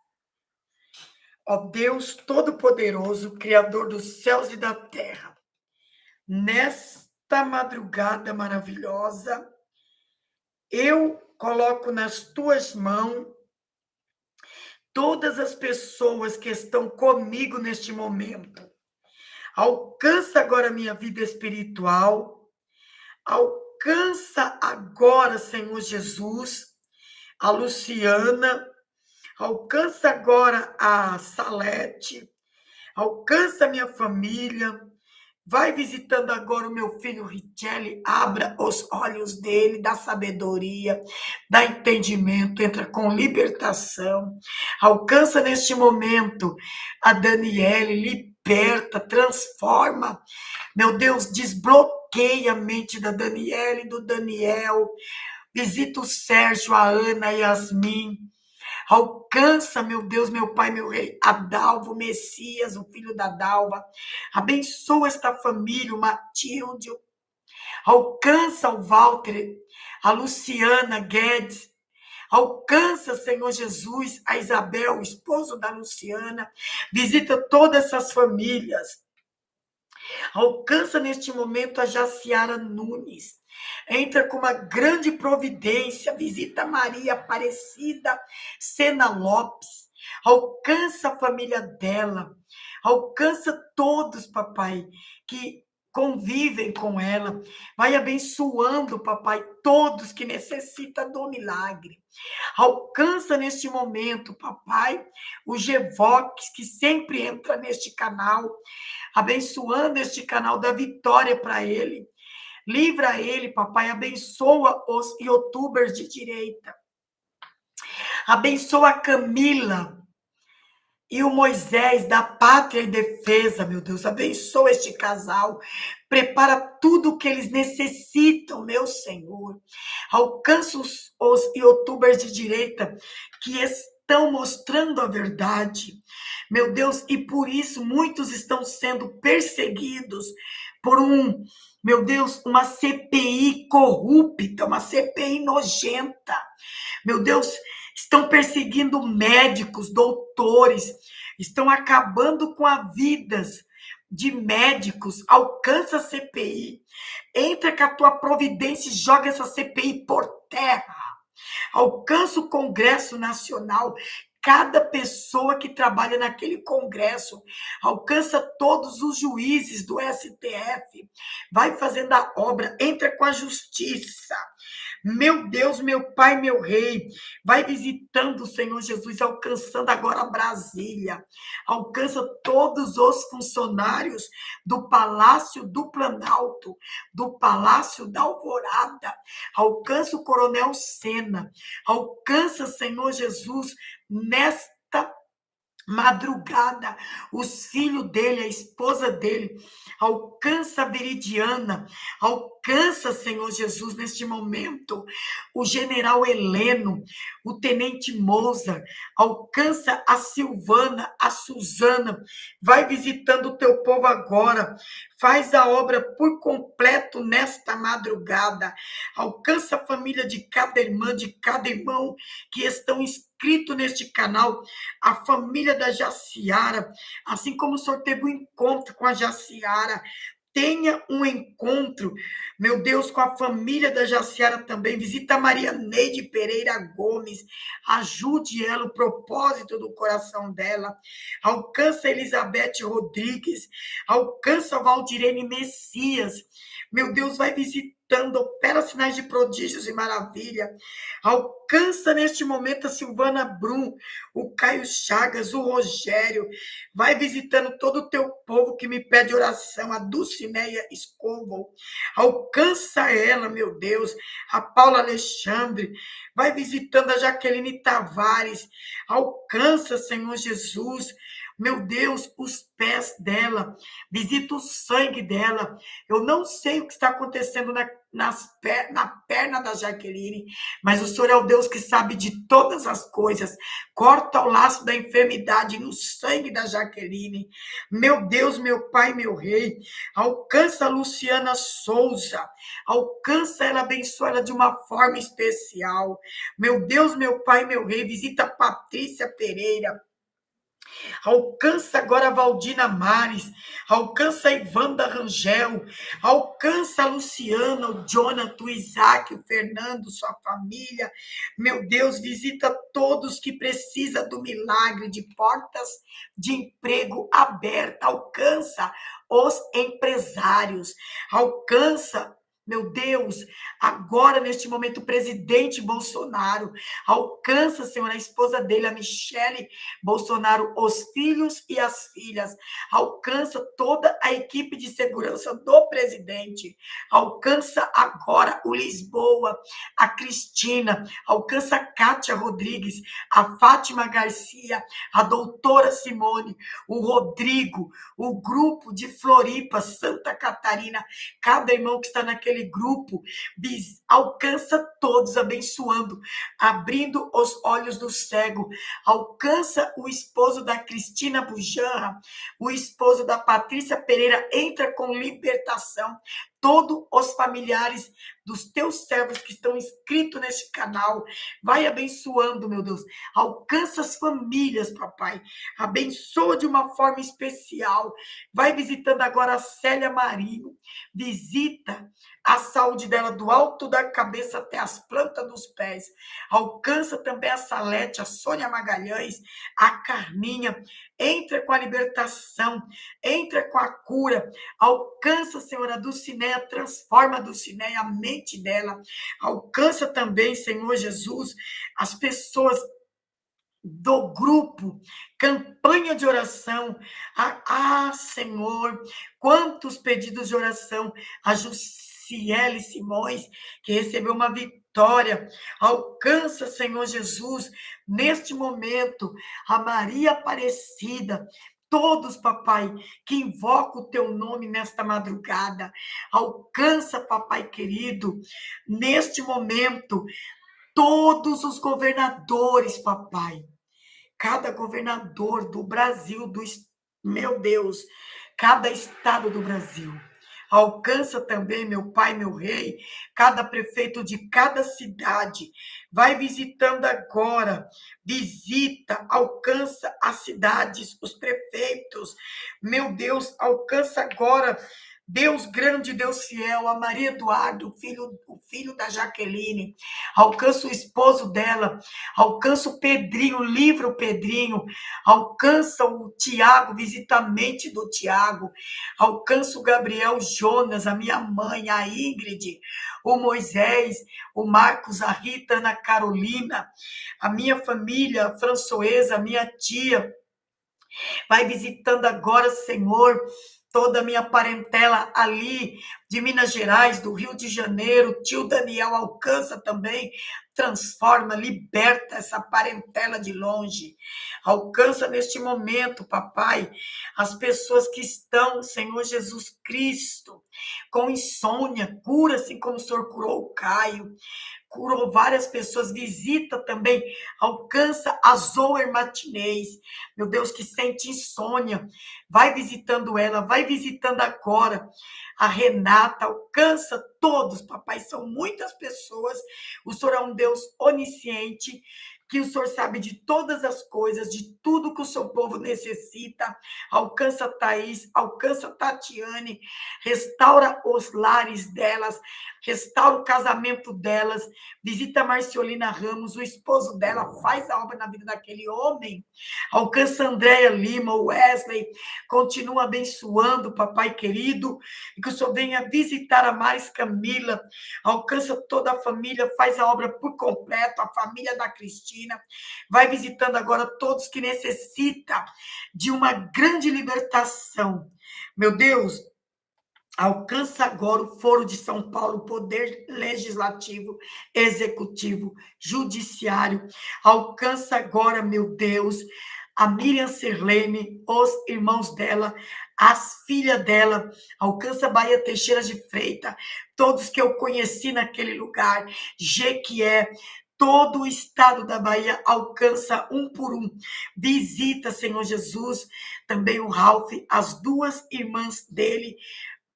Ó Deus Todo-Poderoso, Criador dos céus e da terra, nesta madrugada maravilhosa, eu coloco nas tuas mãos todas as pessoas que estão comigo neste momento. Alcança agora a minha vida espiritual. Alcança agora, Senhor Jesus, a Luciana. Alcança agora a Salete. Alcança a minha família. Vai visitando agora o meu filho Richelli, abra os olhos dele, dá sabedoria, dá entendimento, entra com libertação. Alcança neste momento a Daniele, liberta, transforma. Meu Deus, desbloqueia Bloqueia a mente da Daniela e do Daniel. Visita o Sérgio, a Ana, a Yasmin. Alcança, meu Deus, meu Pai, meu Rei, a Dalva, o Messias, o filho da Dalva. Abençoa esta família, o Matilde. Alcança o Walter, a Luciana Guedes. Alcança, Senhor Jesus, a Isabel, o esposo da Luciana. Visita todas essas famílias. Alcança neste momento a Jaciara Nunes. Entra com uma grande providência. Visita Maria Aparecida Sena Lopes. Alcança a família dela. Alcança todos, papai, que convivem com ela. Vai abençoando, papai, todos que necessitam do milagre. Alcança neste momento, papai, o Gevox, que sempre entra neste canal, abençoando este canal da vitória para ele. Livra ele, papai, abençoa os youtubers de direita. Abençoa a Camila, e o Moisés da Pátria e Defesa, meu Deus, abençoa este casal, prepara tudo o que eles necessitam, meu Senhor. Alcança os, os youtubers de direita que estão mostrando a verdade, meu Deus, e por isso muitos estão sendo perseguidos por um, meu Deus, uma CPI corrupta, uma CPI nojenta. Meu Deus, estão perseguindo médicos, doutores, estão acabando com as vidas de médicos. Alcança a CPI, entra com a tua providência e joga essa CPI por terra. Alcança o Congresso Nacional, cada pessoa que trabalha naquele congresso, alcança todos os juízes do STF, vai fazendo a obra, entra com a justiça, meu Deus, meu Pai, meu Rei, vai visitando o Senhor Jesus, alcançando agora Brasília. Alcança todos os funcionários do Palácio do Planalto, do Palácio da Alvorada. Alcança o Coronel Sena. Alcança, Senhor Jesus, nesta madrugada, os filhos dele, a esposa dele, alcança a Veridiana, alcança, Senhor Jesus, neste momento, o general Heleno, o tenente Moza, alcança a Silvana, a Suzana, vai visitando o teu povo agora, faz a obra por completo nesta madrugada, alcança a família de cada irmã, de cada irmão que estão inscritos neste canal, a família da Jaciara, assim como o Senhor teve um encontro com a Jaciara, tenha um encontro, meu Deus, com a família da Jaciara também. Visita a Maria Neide Pereira Gomes, ajude ela, o propósito do coração dela. Alcança Elizabeth Rodrigues, alcança Valdirene Messias. Meu Deus, vai visitar opera sinais de prodígios e maravilha. Alcança neste momento a Silvana Brum, o Caio Chagas, o Rogério. Vai visitando todo o teu povo que me pede oração, a Dulcineia Escovo. Alcança ela, meu Deus, a Paula Alexandre. Vai visitando a Jaqueline Tavares. Alcança, Senhor Jesus meu Deus, os pés dela, visita o sangue dela. Eu não sei o que está acontecendo na, nas, na perna da Jaqueline, mas o Senhor é o Deus que sabe de todas as coisas. Corta o laço da enfermidade no sangue da Jaqueline. Meu Deus, meu Pai, meu Rei, alcança a Luciana Souza, alcança ela, abençoa ela de uma forma especial. Meu Deus, meu Pai, meu Rei, visita Patrícia Pereira. Alcança agora a Valdina Mares, alcança a Ivanda Rangel, alcança a Luciana, o Jonathan, o Isaac, o Fernando, sua família. Meu Deus, visita todos que precisam do milagre de portas de emprego aberta. Alcança os empresários, alcança meu Deus, agora neste momento, o presidente Bolsonaro alcança, Senhor, a esposa dele, a Michele Bolsonaro, os filhos e as filhas, alcança toda a equipe de segurança do presidente, alcança agora o Lisboa, a Cristina, alcança a Kátia Rodrigues, a Fátima Garcia, a doutora Simone, o Rodrigo, o grupo de Floripa, Santa Catarina, cada irmão que está naquele aquele grupo, alcança todos, abençoando, abrindo os olhos do cego, alcança o esposo da Cristina Bujanra, o esposo da Patrícia Pereira, entra com libertação, todos os familiares dos teus servos que estão inscritos neste canal. Vai abençoando, meu Deus. Alcança as famílias, papai. Abençoa de uma forma especial. Vai visitando agora a Célia Marinho. Visita a saúde dela do alto da cabeça até as plantas dos pés. Alcança também a Salete, a Sônia Magalhães, a Carminha. Entra com a libertação, entra com a cura. Alcança, Senhora, do Cineia, transforma do Cineia a mente dela. Alcança também, Senhor Jesus, as pessoas do grupo, campanha de oração. Ah, ah, Senhor, quantos pedidos de oração. A Jussiele Simões, que recebeu uma vitória. Alcança, Senhor Jesus, neste momento, a Maria Aparecida, todos, papai, que invocam o teu nome nesta madrugada. Alcança, papai querido, neste momento, todos os governadores, papai. Cada governador do Brasil, do meu Deus, cada estado do Brasil. Alcança também, meu pai, meu rei, cada prefeito de cada cidade. Vai visitando agora, visita, alcança as cidades, os prefeitos. Meu Deus, alcança agora Deus grande, Deus fiel, a Maria Eduardo, filho, o filho da Jaqueline, alcança o esposo dela, alcança o Pedrinho, livra o Pedrinho, alcança o Tiago, visita a mente do Tiago, alcança o Gabriel Jonas, a minha mãe, a Ingrid, o Moisés, o Marcos, a Rita, a Ana Carolina, a minha família, a Françoesa, a minha tia, vai visitando agora, Senhor, toda a minha parentela ali de Minas Gerais, do Rio de Janeiro, tio Daniel alcança também, transforma, liberta essa parentela de longe. Alcança neste momento, papai, as pessoas que estão, Senhor Jesus Cristo, com insônia, cura assim como o Senhor curou o Caio curou várias pessoas, visita também, alcança a Zoe Martinez, meu Deus, que sente insônia, vai visitando ela, vai visitando agora a Renata, alcança todos, papai, são muitas pessoas, o Senhor é um Deus onisciente, que o Senhor sabe de todas as coisas, de tudo que o seu povo necessita. Alcança Thaís, alcança Tatiane, restaura os lares delas, restaura o casamento delas, visita Marciolina Ramos, o esposo dela, faz a obra na vida daquele homem. Alcança Andréia Lima, Wesley, continua abençoando, papai querido, e que o Senhor venha visitar a Maris Camila, alcança toda a família, faz a obra por completo, a família da Cristina vai visitando agora todos que necessitam de uma grande libertação. Meu Deus, alcança agora o Foro de São Paulo, poder legislativo, executivo, judiciário. Alcança agora, meu Deus, a Miriam Serlene, os irmãos dela, as filhas dela, alcança Bahia Teixeira de Freita, todos que eu conheci naquele lugar, Jequié, todo o estado da Bahia alcança um por um. Visita, Senhor Jesus, também o Ralph, as duas irmãs dele,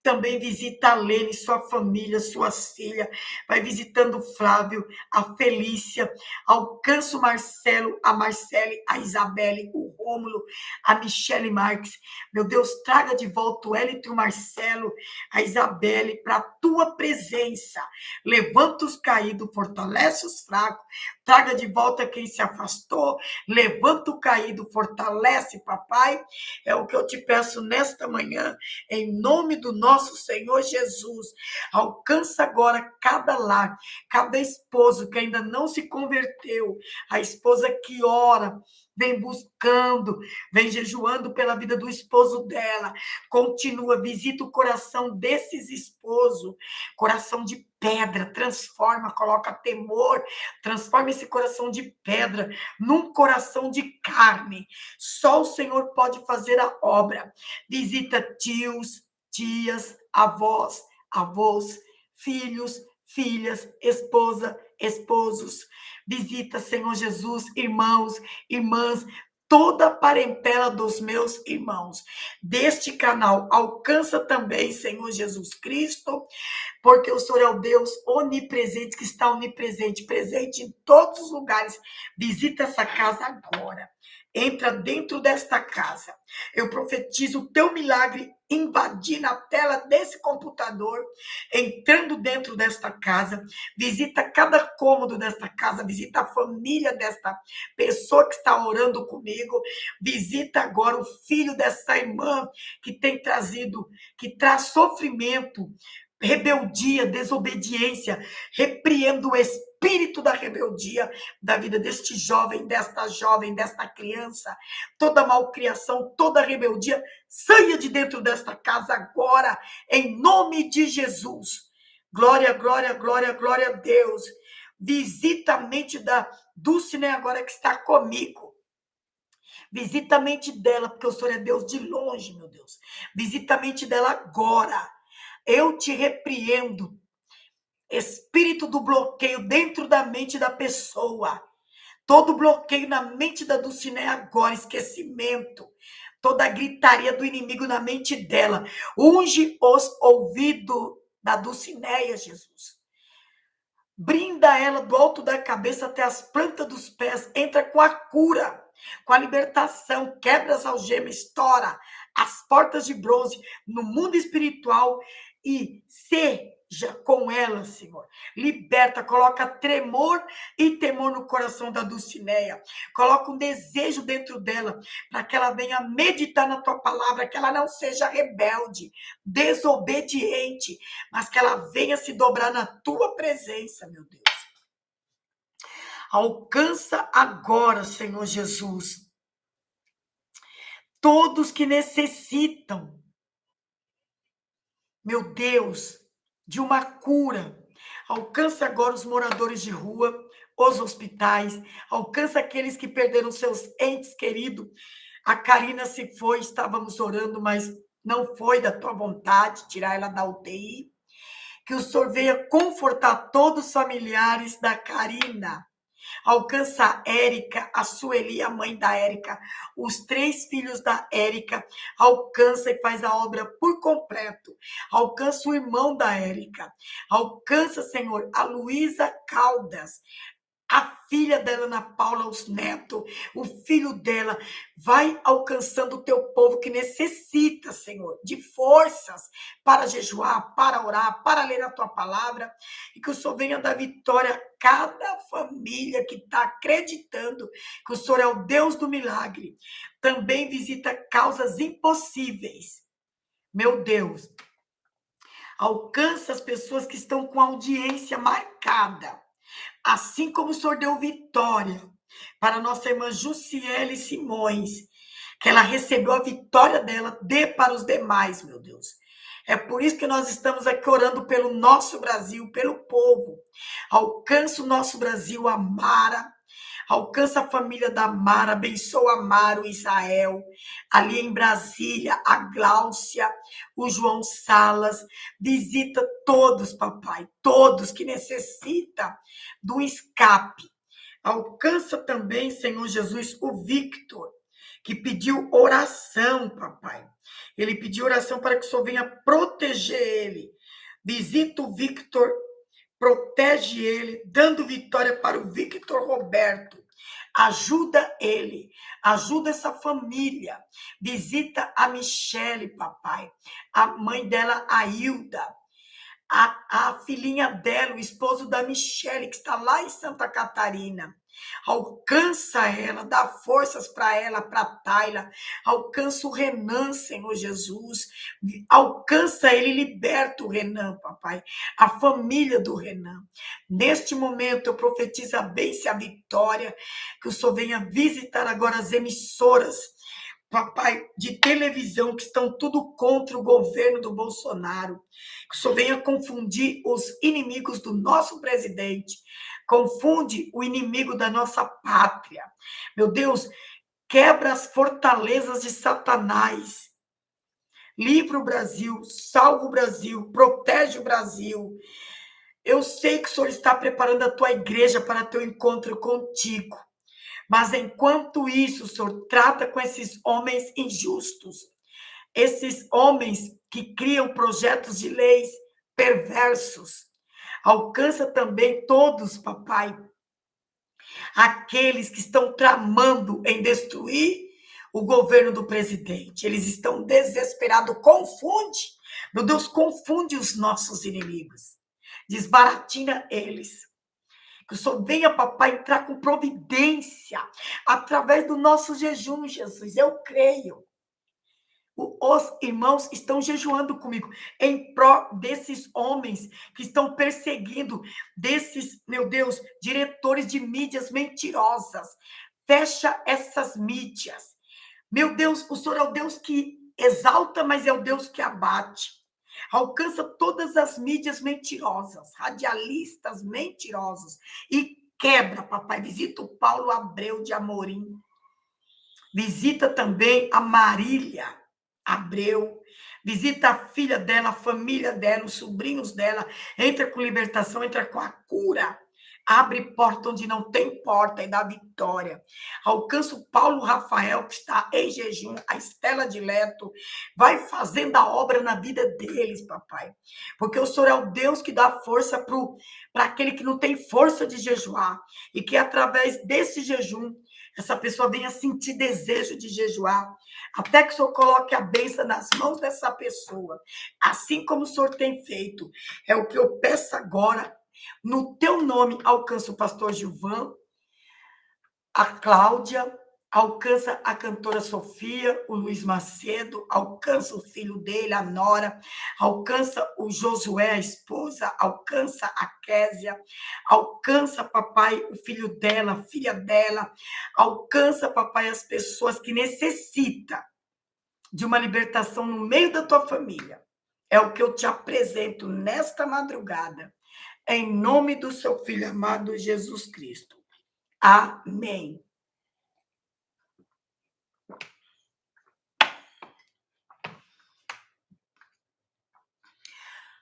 também visita a Lene, sua família, suas filhas. Vai visitando o Flávio, a Felícia. Alcança o Marcelo, a Marcele, a Isabelle, o Rômulo, a Michele Marques. Meu Deus, traga de volta o e o Marcelo, a Isabelle, para a tua presença. Levanta os caídos, fortalece os fracos. Traga de volta quem se afastou, levanta o caído, fortalece, papai. É o que eu te peço nesta manhã, em nome do nosso Senhor Jesus. Alcança agora cada lar, cada esposo que ainda não se converteu, a esposa que ora, vem buscando, vem jejuando pela vida do esposo dela. Continua, visita o coração desses esposos, coração de pedra, transforma, coloca temor, transforma esse coração de pedra num coração de carne. Só o Senhor pode fazer a obra. Visita tios, tias, avós, avós, filhos, filhas, esposa, esposos. Visita, Senhor Jesus, irmãos, irmãs, toda a parentela dos meus irmãos. Deste canal, alcança também, Senhor Jesus Cristo, porque o Senhor é o Deus onipresente, que está onipresente, presente em todos os lugares. Visita essa casa agora. Entra dentro desta casa. Eu profetizo o teu milagre invadindo a tela desse computador, entrando dentro desta casa, visita cada cômodo desta casa, visita a família desta pessoa que está orando comigo, visita agora o filho dessa irmã que tem trazido, que traz sofrimento, rebeldia, desobediência, repreendo o espírito da rebeldia da vida deste jovem, desta jovem, desta criança, toda malcriação, toda rebeldia, saia de dentro desta casa agora, em nome de Jesus. Glória, glória, glória, glória a Deus. Visita a mente da Dulcine agora que está comigo. Visita a mente dela, porque o Senhor é Deus de longe, meu Deus. Visita a mente dela agora eu te repreendo. Espírito do bloqueio dentro da mente da pessoa. Todo bloqueio na mente da Dulcinea agora, esquecimento. Toda a gritaria do inimigo na mente dela. Unge os ouvidos da Dulcineia, Jesus. Brinda ela do alto da cabeça até as plantas dos pés. Entra com a cura, com a libertação. Quebra as algemas, estoura as portas de bronze no mundo espiritual e seja com ela, Senhor. Liberta, coloca tremor e temor no coração da Dulcineia. Coloca um desejo dentro dela para que ela venha meditar na tua palavra, que ela não seja rebelde, desobediente, mas que ela venha se dobrar na tua presença, meu Deus. Alcança agora, Senhor Jesus, todos que necessitam meu Deus, de uma cura. Alcança agora os moradores de rua, os hospitais, alcança aqueles que perderam seus entes queridos. A Karina se foi, estávamos orando, mas não foi da tua vontade tirar ela da UTI. Que o Senhor venha confortar todos os familiares da Karina. Alcança a Érica, a Sueli, a mãe da Érica, os três filhos da Érica. Alcança e faz a obra por completo. Alcança o irmão da Érica. Alcança, Senhor, a Luísa Caldas filha dela, Ana Paula, os netos, o filho dela, vai alcançando o teu povo que necessita, Senhor, de forças para jejuar, para orar, para ler a tua palavra, e que o Senhor venha dar vitória a cada família que está acreditando que o Senhor é o Deus do milagre. Também visita causas impossíveis. Meu Deus, alcança as pessoas que estão com audiência marcada Assim como o Senhor deu vitória para nossa irmã Jussiele Simões, que ela recebeu a vitória dela, dê para os demais, meu Deus. É por isso que nós estamos aqui orando pelo nosso Brasil, pelo povo. Alcança o nosso Brasil, a Mara, Alcança a família da Mara, abençoa a Mara, o Israel, ali em Brasília, a Gláucia, o João Salas. Visita todos, papai, todos que necessitam do escape. Alcança também, Senhor Jesus, o Victor, que pediu oração, papai. Ele pediu oração para que o Senhor venha proteger ele. Visita o Victor protege ele, dando vitória para o Victor Roberto. Ajuda ele, ajuda essa família. Visita a Michele, papai, a mãe dela, a Hilda, a, a filhinha dela, o esposo da Michelle, que está lá em Santa Catarina. Alcança ela, dá forças para ela, para Taila. Alcança o Renan, Senhor Jesus. Alcança ele, liberta o Renan, papai. A família do Renan. Neste momento, eu profetizo a bênção e a vitória. Que o Senhor venha visitar agora as emissoras papai, de televisão que estão tudo contra o governo do Bolsonaro. Que senhor venha confundir os inimigos do nosso presidente, confunde o inimigo da nossa pátria. Meu Deus, quebra as fortalezas de Satanás. Livra o Brasil, salva o Brasil, protege o Brasil. Eu sei que o Senhor está preparando a tua igreja para teu encontro contigo. Mas enquanto isso, o Senhor trata com esses homens injustos, esses homens que criam projetos de leis perversos. Alcança também todos, papai, aqueles que estão tramando em destruir o governo do presidente. Eles estão desesperados, confunde. Meu Deus, confunde os nossos inimigos. Desbaratina eles. Que o Senhor venha, papai, entrar com providência através do nosso jejum, Jesus. Eu creio. Os irmãos estão jejuando comigo em prol desses homens que estão perseguindo, desses, meu Deus, diretores de mídias mentirosas. Fecha essas mídias. Meu Deus, o Senhor é o Deus que exalta, mas é o Deus que abate. Alcança todas as mídias mentirosas, radialistas mentirosos e quebra, papai. Visita o Paulo Abreu de Amorim. Visita também a Marília Abreu. Visita a filha dela, a família dela, os sobrinhos dela. Entra com libertação, entra com a cura. Abre porta onde não tem porta e dá vitória. Alcança o Paulo Rafael, que está em jejum, a Estela de Leto. Vai fazendo a obra na vida deles, papai. Porque o Senhor é o Deus que dá força para aquele que não tem força de jejuar. E que através desse jejum, essa pessoa venha sentir desejo de jejuar. Até que o Senhor coloque a bênção nas mãos dessa pessoa. Assim como o Senhor tem feito. É o que eu peço agora no teu nome alcança o pastor Gilvan, a Cláudia, alcança a cantora Sofia, o Luiz Macedo, alcança o filho dele, a Nora, alcança o Josué, a esposa, alcança a Késia, alcança, papai, o filho dela, a filha dela, alcança, papai, as pessoas que necessitam de uma libertação no meio da tua família. É o que eu te apresento nesta madrugada em nome do seu Filho amado Jesus Cristo. Amém.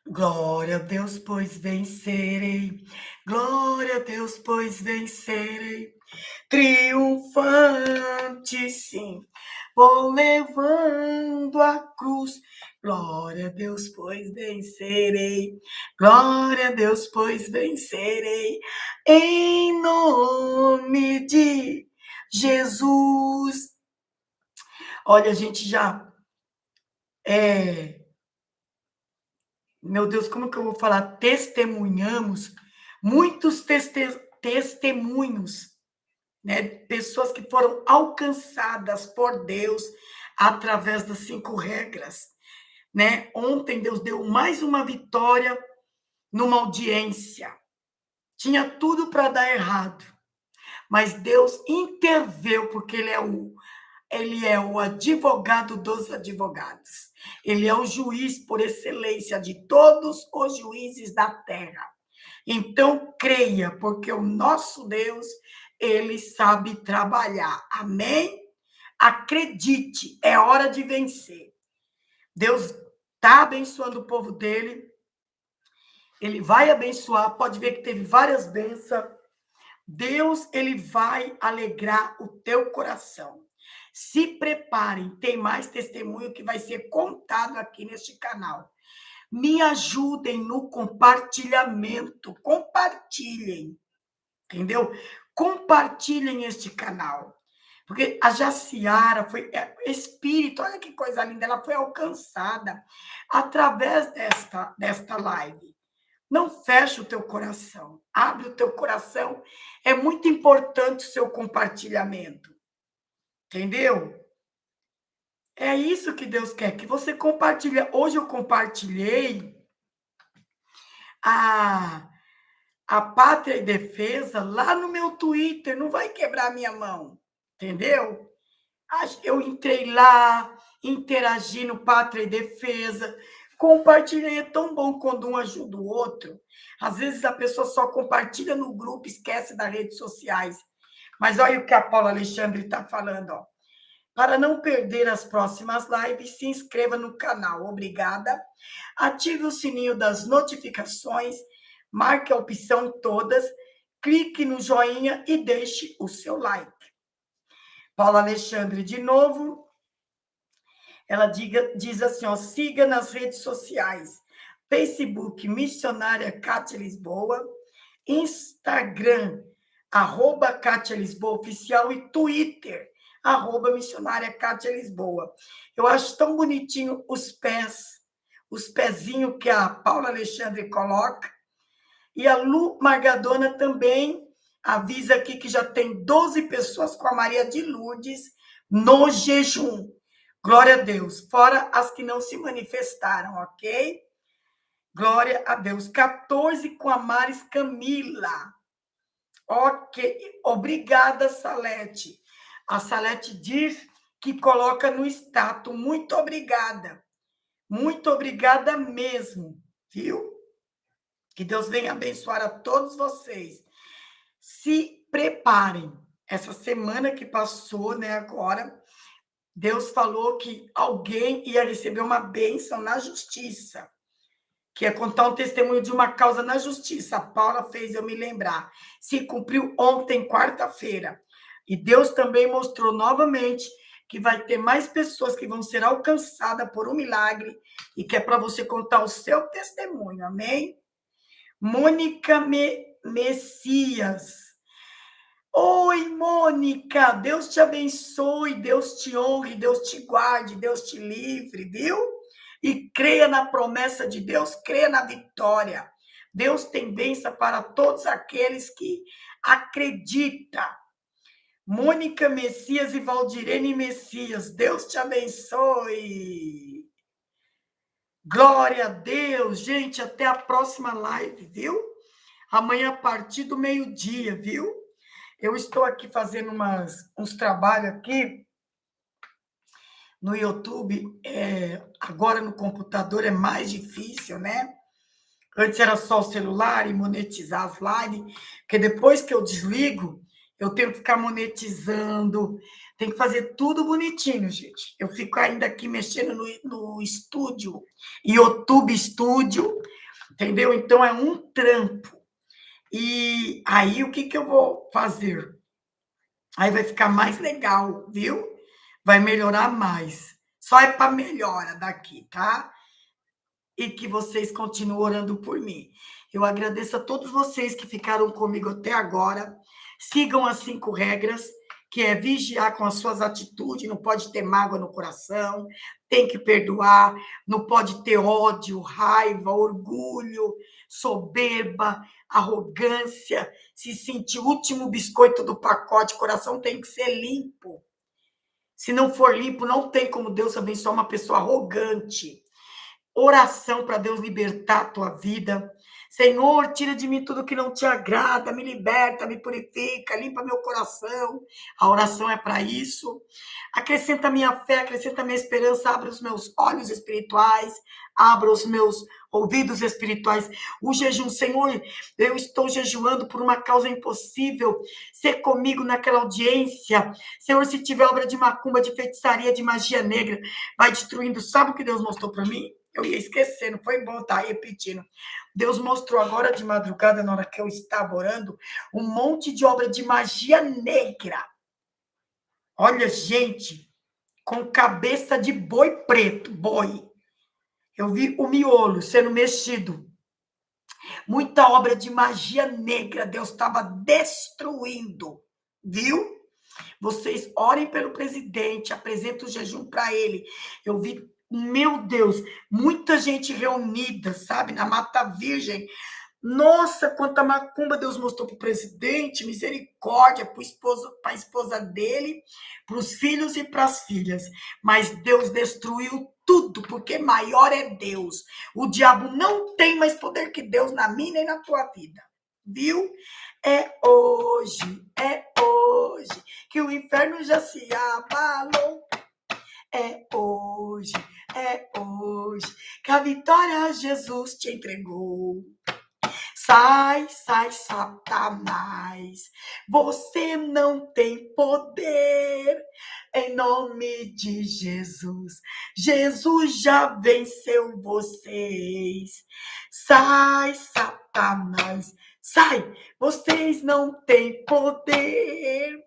Glória a Deus, pois vencerei. Glória a Deus, pois vencerei. Triunfante, sim. Vou levando a cruz Glória a Deus, pois vencerei. Glória a Deus, pois vencerei. Em nome de Jesus. Olha, a gente já. É, meu Deus, como que eu vou falar? Testemunhamos muitos teste, testemunhos, né? Pessoas que foram alcançadas por Deus através das cinco regras né? Ontem Deus deu mais uma vitória numa audiência. Tinha tudo para dar errado, mas Deus interveio porque ele é o ele é o advogado dos advogados. Ele é o juiz por excelência de todos os juízes da terra. Então creia, porque o nosso Deus, ele sabe trabalhar. Amém? Acredite, é hora de vencer. Deus está abençoando o povo dele. Ele vai abençoar. Pode ver que teve várias bênçãos. Deus, ele vai alegrar o teu coração. Se preparem, tem mais testemunho que vai ser contado aqui neste canal. Me ajudem no compartilhamento. Compartilhem. Entendeu? Compartilhem este canal. Porque a Jaciara foi é, espírito, olha que coisa linda, ela foi alcançada através desta, desta live. Não feche o teu coração. Abre o teu coração. É muito importante o seu compartilhamento. Entendeu? É isso que Deus quer, que você compartilhe. Hoje eu compartilhei a, a Pátria e Defesa lá no meu Twitter. Não vai quebrar minha mão. Entendeu? Eu entrei lá, interagi no Pátria e Defesa, compartilhei. É tão bom quando um ajuda o outro. Às vezes a pessoa só compartilha no grupo, esquece das redes sociais. Mas olha o que a Paula Alexandre está falando, ó. Para não perder as próximas lives, se inscreva no canal. Obrigada. Ative o sininho das notificações, marque a opção todas, clique no joinha e deixe o seu like. Paula Alexandre, de novo, ela diga, diz assim, ó, siga nas redes sociais, Facebook, Missionária Cátia Lisboa, Instagram, arroba Cátia Lisboa Oficial e Twitter, arroba missionária Cátia Lisboa. Eu acho tão bonitinho os pés, os pezinhos que a Paula Alexandre coloca. E a Lu Margadona também avisa aqui que já tem 12 pessoas com a Maria de Lourdes no jejum. Glória a Deus. Fora as que não se manifestaram, ok? Glória a Deus. 14 com a Maris Camila. Ok. Obrigada, Salete. A Salete diz que coloca no status. Muito obrigada. Muito obrigada mesmo, viu? Que Deus venha abençoar a todos vocês. Se preparem. Essa semana que passou, né, agora, Deus falou que alguém ia receber uma bênção na justiça, que ia contar um testemunho de uma causa na justiça. A Paula fez eu me lembrar. Se cumpriu ontem, quarta-feira. E Deus também mostrou novamente que vai ter mais pessoas que vão ser alcançadas por um milagre e que é para você contar o seu testemunho. Amém? Mônica Me Messias. Oi, Mônica, Deus te abençoe, Deus te honre, Deus te guarde, Deus te livre, viu? E creia na promessa de Deus, creia na vitória. Deus tem bênção para todos aqueles que acreditam. Mônica Messias e Valdirene Messias, Deus te abençoe. Glória a Deus, gente, até a próxima live, viu? Amanhã a partir do meio-dia, viu? Eu estou aqui fazendo umas, uns trabalhos aqui no YouTube. É, agora no computador é mais difícil, né? Antes era só o celular e monetizar as lives, porque depois que eu desligo, eu tenho que ficar monetizando, tem que fazer tudo bonitinho, gente. Eu fico ainda aqui mexendo no, no estúdio, YouTube Estúdio, entendeu? Então é um trampo. E aí o que, que eu vou fazer? Aí vai ficar mais legal, viu? Vai melhorar mais. Só é para melhora daqui, tá? E que vocês continuem orando por mim. Eu agradeço a todos vocês que ficaram comigo até agora. Sigam as cinco regras, que é vigiar com as suas atitudes, não pode ter mágoa no coração, tem que perdoar, não pode ter ódio, raiva, orgulho, soberba, arrogância, se sentir o último biscoito do pacote, o coração tem que ser limpo. Se não for limpo, não tem como Deus abençoar uma pessoa arrogante. Oração para Deus libertar a tua vida. Senhor, tira de mim tudo que não te agrada, me liberta, me purifica, limpa meu coração. A oração é para isso. Acrescenta minha fé, acrescenta minha esperança, abre os meus olhos espirituais, abra os meus ouvidos espirituais. O jejum, Senhor, eu estou jejuando por uma causa impossível. Ser comigo naquela audiência. Senhor, se tiver obra de macumba, de feitiçaria, de magia negra, vai destruindo. Sabe o que Deus mostrou para mim? Eu ia esquecendo, foi bom estar tá repetindo. Deus mostrou agora de madrugada, na hora que eu estava orando, um monte de obra de magia negra. Olha, gente, com cabeça de boi preto, boi. Eu vi o miolo sendo mexido. Muita obra de magia negra Deus estava destruindo, viu? Vocês orem pelo presidente, apresentem o jejum para ele. Eu vi meu Deus, muita gente reunida, sabe, na Mata Virgem, Nossa, quanta macumba Deus mostrou para o presidente, misericórdia para a esposa dele, para os filhos e para as filhas. Mas Deus destruiu tudo, porque maior é Deus. O diabo não tem mais poder que Deus na minha e na tua vida. Viu? É hoje, é hoje que o inferno já se abalou. É hoje, é hoje que a vitória Jesus te entregou. Sai, sai, Satanás. Você não tem poder. Em nome de Jesus. Jesus já venceu vocês. Sai, Satanás. Sai. Vocês não têm poder.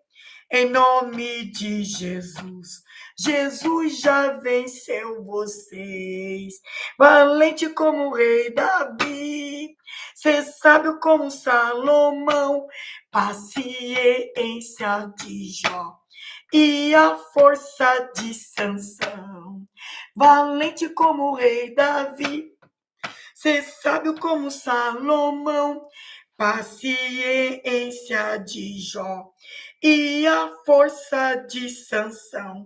Em nome de Jesus. Jesus já venceu vocês. Valente como o rei Davi. Você sabe como Salomão. Paciência de Jó. E a força de Sansão. Valente como o rei Davi. Você sabe como Salomão. Paciência de Jó e a força de Sansão.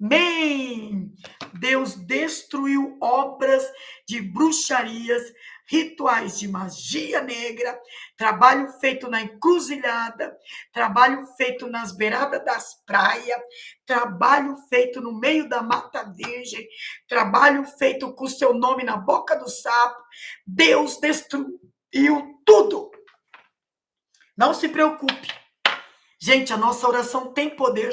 Amém. Deus destruiu obras de bruxarias, rituais de magia negra, trabalho feito na encruzilhada, trabalho feito nas beiradas das praias, trabalho feito no meio da mata virgem, trabalho feito com seu nome na boca do sapo. Deus destruiu tudo. Não se preocupe. Gente, a nossa oração tem poder.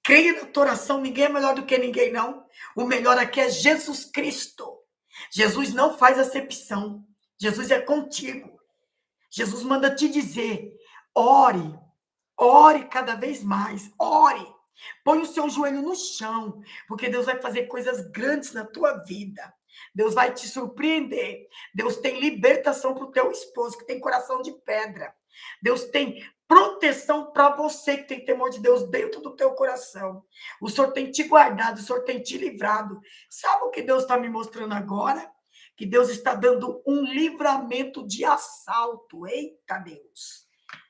Creia na tua oração, ninguém é melhor do que ninguém, não. O melhor aqui é Jesus Cristo. Jesus não faz acepção. Jesus é contigo. Jesus manda te dizer: ore, ore cada vez mais, ore. Põe o seu joelho no chão, porque Deus vai fazer coisas grandes na tua vida. Deus vai te surpreender. Deus tem libertação para o teu esposo, que tem coração de pedra. Deus tem proteção para você que tem temor de Deus dentro do teu coração. O Senhor tem te guardado, o Senhor tem te livrado. Sabe o que Deus está me mostrando agora? Que Deus está dando um livramento de assalto. Eita Deus!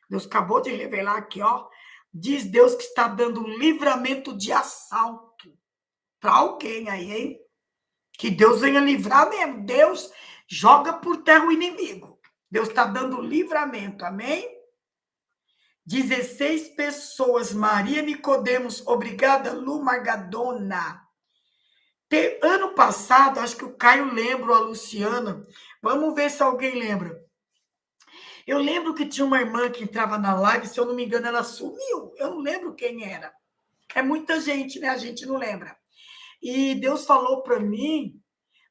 Deus acabou de revelar aqui, ó. Diz Deus que está dando um livramento de assalto para alguém aí, hein? Que Deus venha livrar mesmo. Deus joga por terra o inimigo. Deus está dando livramento, amém? 16 pessoas, Maria Nicodemos, obrigada, Lu Margadona. Te, ano passado, acho que o Caio lembra, a Luciana. Vamos ver se alguém lembra. Eu lembro que tinha uma irmã que entrava na live, se eu não me engano, ela sumiu. Eu não lembro quem era. É muita gente, né? A gente não lembra. E Deus falou para mim,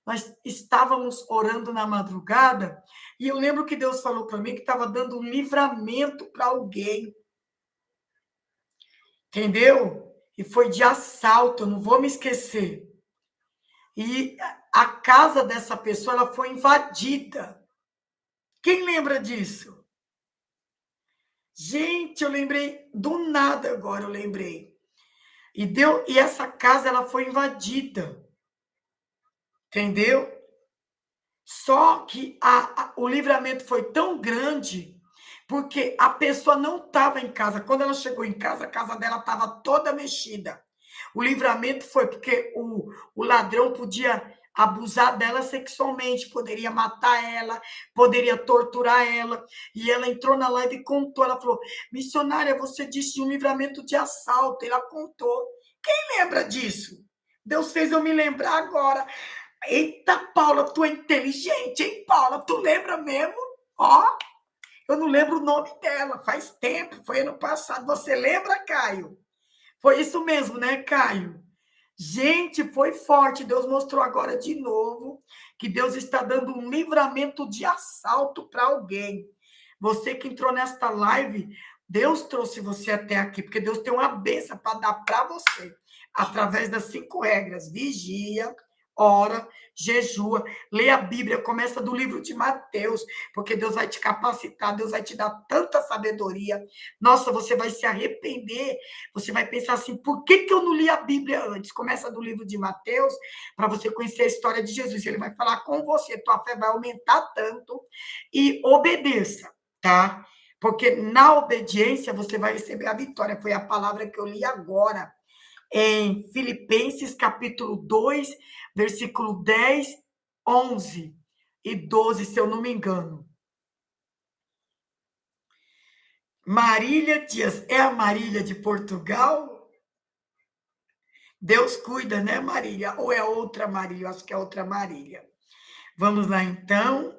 nós estávamos orando na madrugada, e eu lembro que Deus falou para mim que estava dando um livramento para alguém. Entendeu? E foi de assalto, eu não vou me esquecer. E a casa dessa pessoa ela foi invadida. Quem lembra disso? Gente, eu lembrei do nada agora, eu lembrei. E deu e essa casa ela foi invadida. Entendeu? Só que a, a, o livramento foi tão grande porque a pessoa não estava em casa. Quando ela chegou em casa, a casa dela estava toda mexida. O livramento foi porque o, o ladrão podia abusar dela sexualmente, poderia matar ela, poderia torturar ela. E ela entrou na live e contou. Ela falou: Missionária, você disse um livramento de assalto. Ela contou. Quem lembra disso? Deus fez eu me lembrar agora. Eita, Paula, tu é inteligente, hein, Paula? Tu lembra mesmo? Ó, eu não lembro o nome dela, faz tempo, foi ano passado. Você lembra, Caio? Foi isso mesmo, né, Caio? Gente, foi forte. Deus mostrou agora de novo que Deus está dando um livramento de assalto para alguém. Você que entrou nesta live, Deus trouxe você até aqui, porque Deus tem uma benção para dar para você, através das cinco regras: vigia, ora, jejua, lê a Bíblia, começa do livro de Mateus, porque Deus vai te capacitar, Deus vai te dar tanta sabedoria. Nossa, você vai se arrepender, você vai pensar assim, por que, que eu não li a Bíblia antes? Começa do livro de Mateus, para você conhecer a história de Jesus. Ele vai falar com você, tua fé vai aumentar tanto e obedeça, tá? Porque na obediência você vai receber a vitória. Foi a palavra que eu li agora em Filipenses capítulo 2, versículo 10, 11 e 12, se eu não me engano. Marília Dias, é a Marília de Portugal? Deus cuida, né, Marília? Ou é outra Marília? Eu acho que é outra Marília. Vamos lá, então.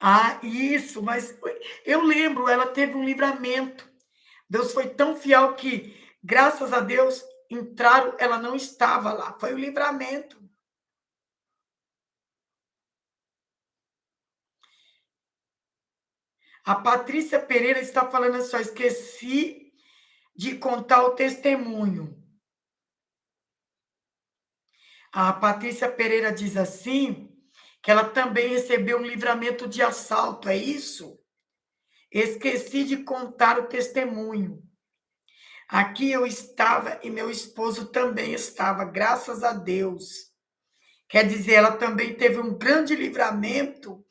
Ah, isso, mas eu lembro, ela teve um livramento. Deus foi tão fiel que, graças a Deus, entraram, ela não estava lá. Foi o livramento. A Patrícia Pereira está falando assim, esqueci de contar o testemunho. A Patrícia Pereira diz assim, que ela também recebeu um livramento de assalto, é isso? Esqueci de contar o testemunho. Aqui eu estava e meu esposo também estava, graças a Deus. Quer dizer, ela também teve um grande livramento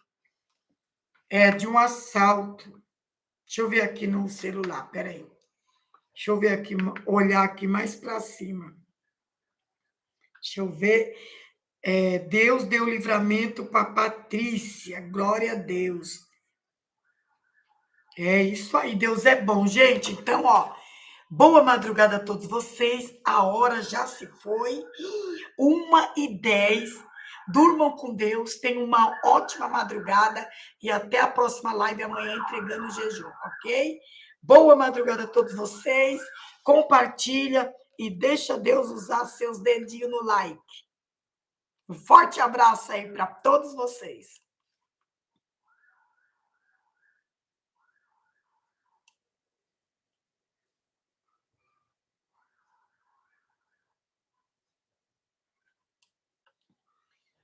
é, de um assalto. Deixa eu ver aqui no celular, peraí. Deixa eu ver aqui, olhar aqui mais para cima. Deixa eu ver. É, Deus deu livramento para Patrícia, glória a Deus. É isso aí, Deus é bom, gente. Então, ó, boa madrugada a todos vocês. A hora já se foi, uma e dez. Durmam com Deus, tenham uma ótima madrugada e até a próxima live amanhã entregando o jejum, ok? Boa madrugada a todos vocês. Compartilha e deixa Deus usar seus dedinhos no like. Um forte abraço aí para todos vocês.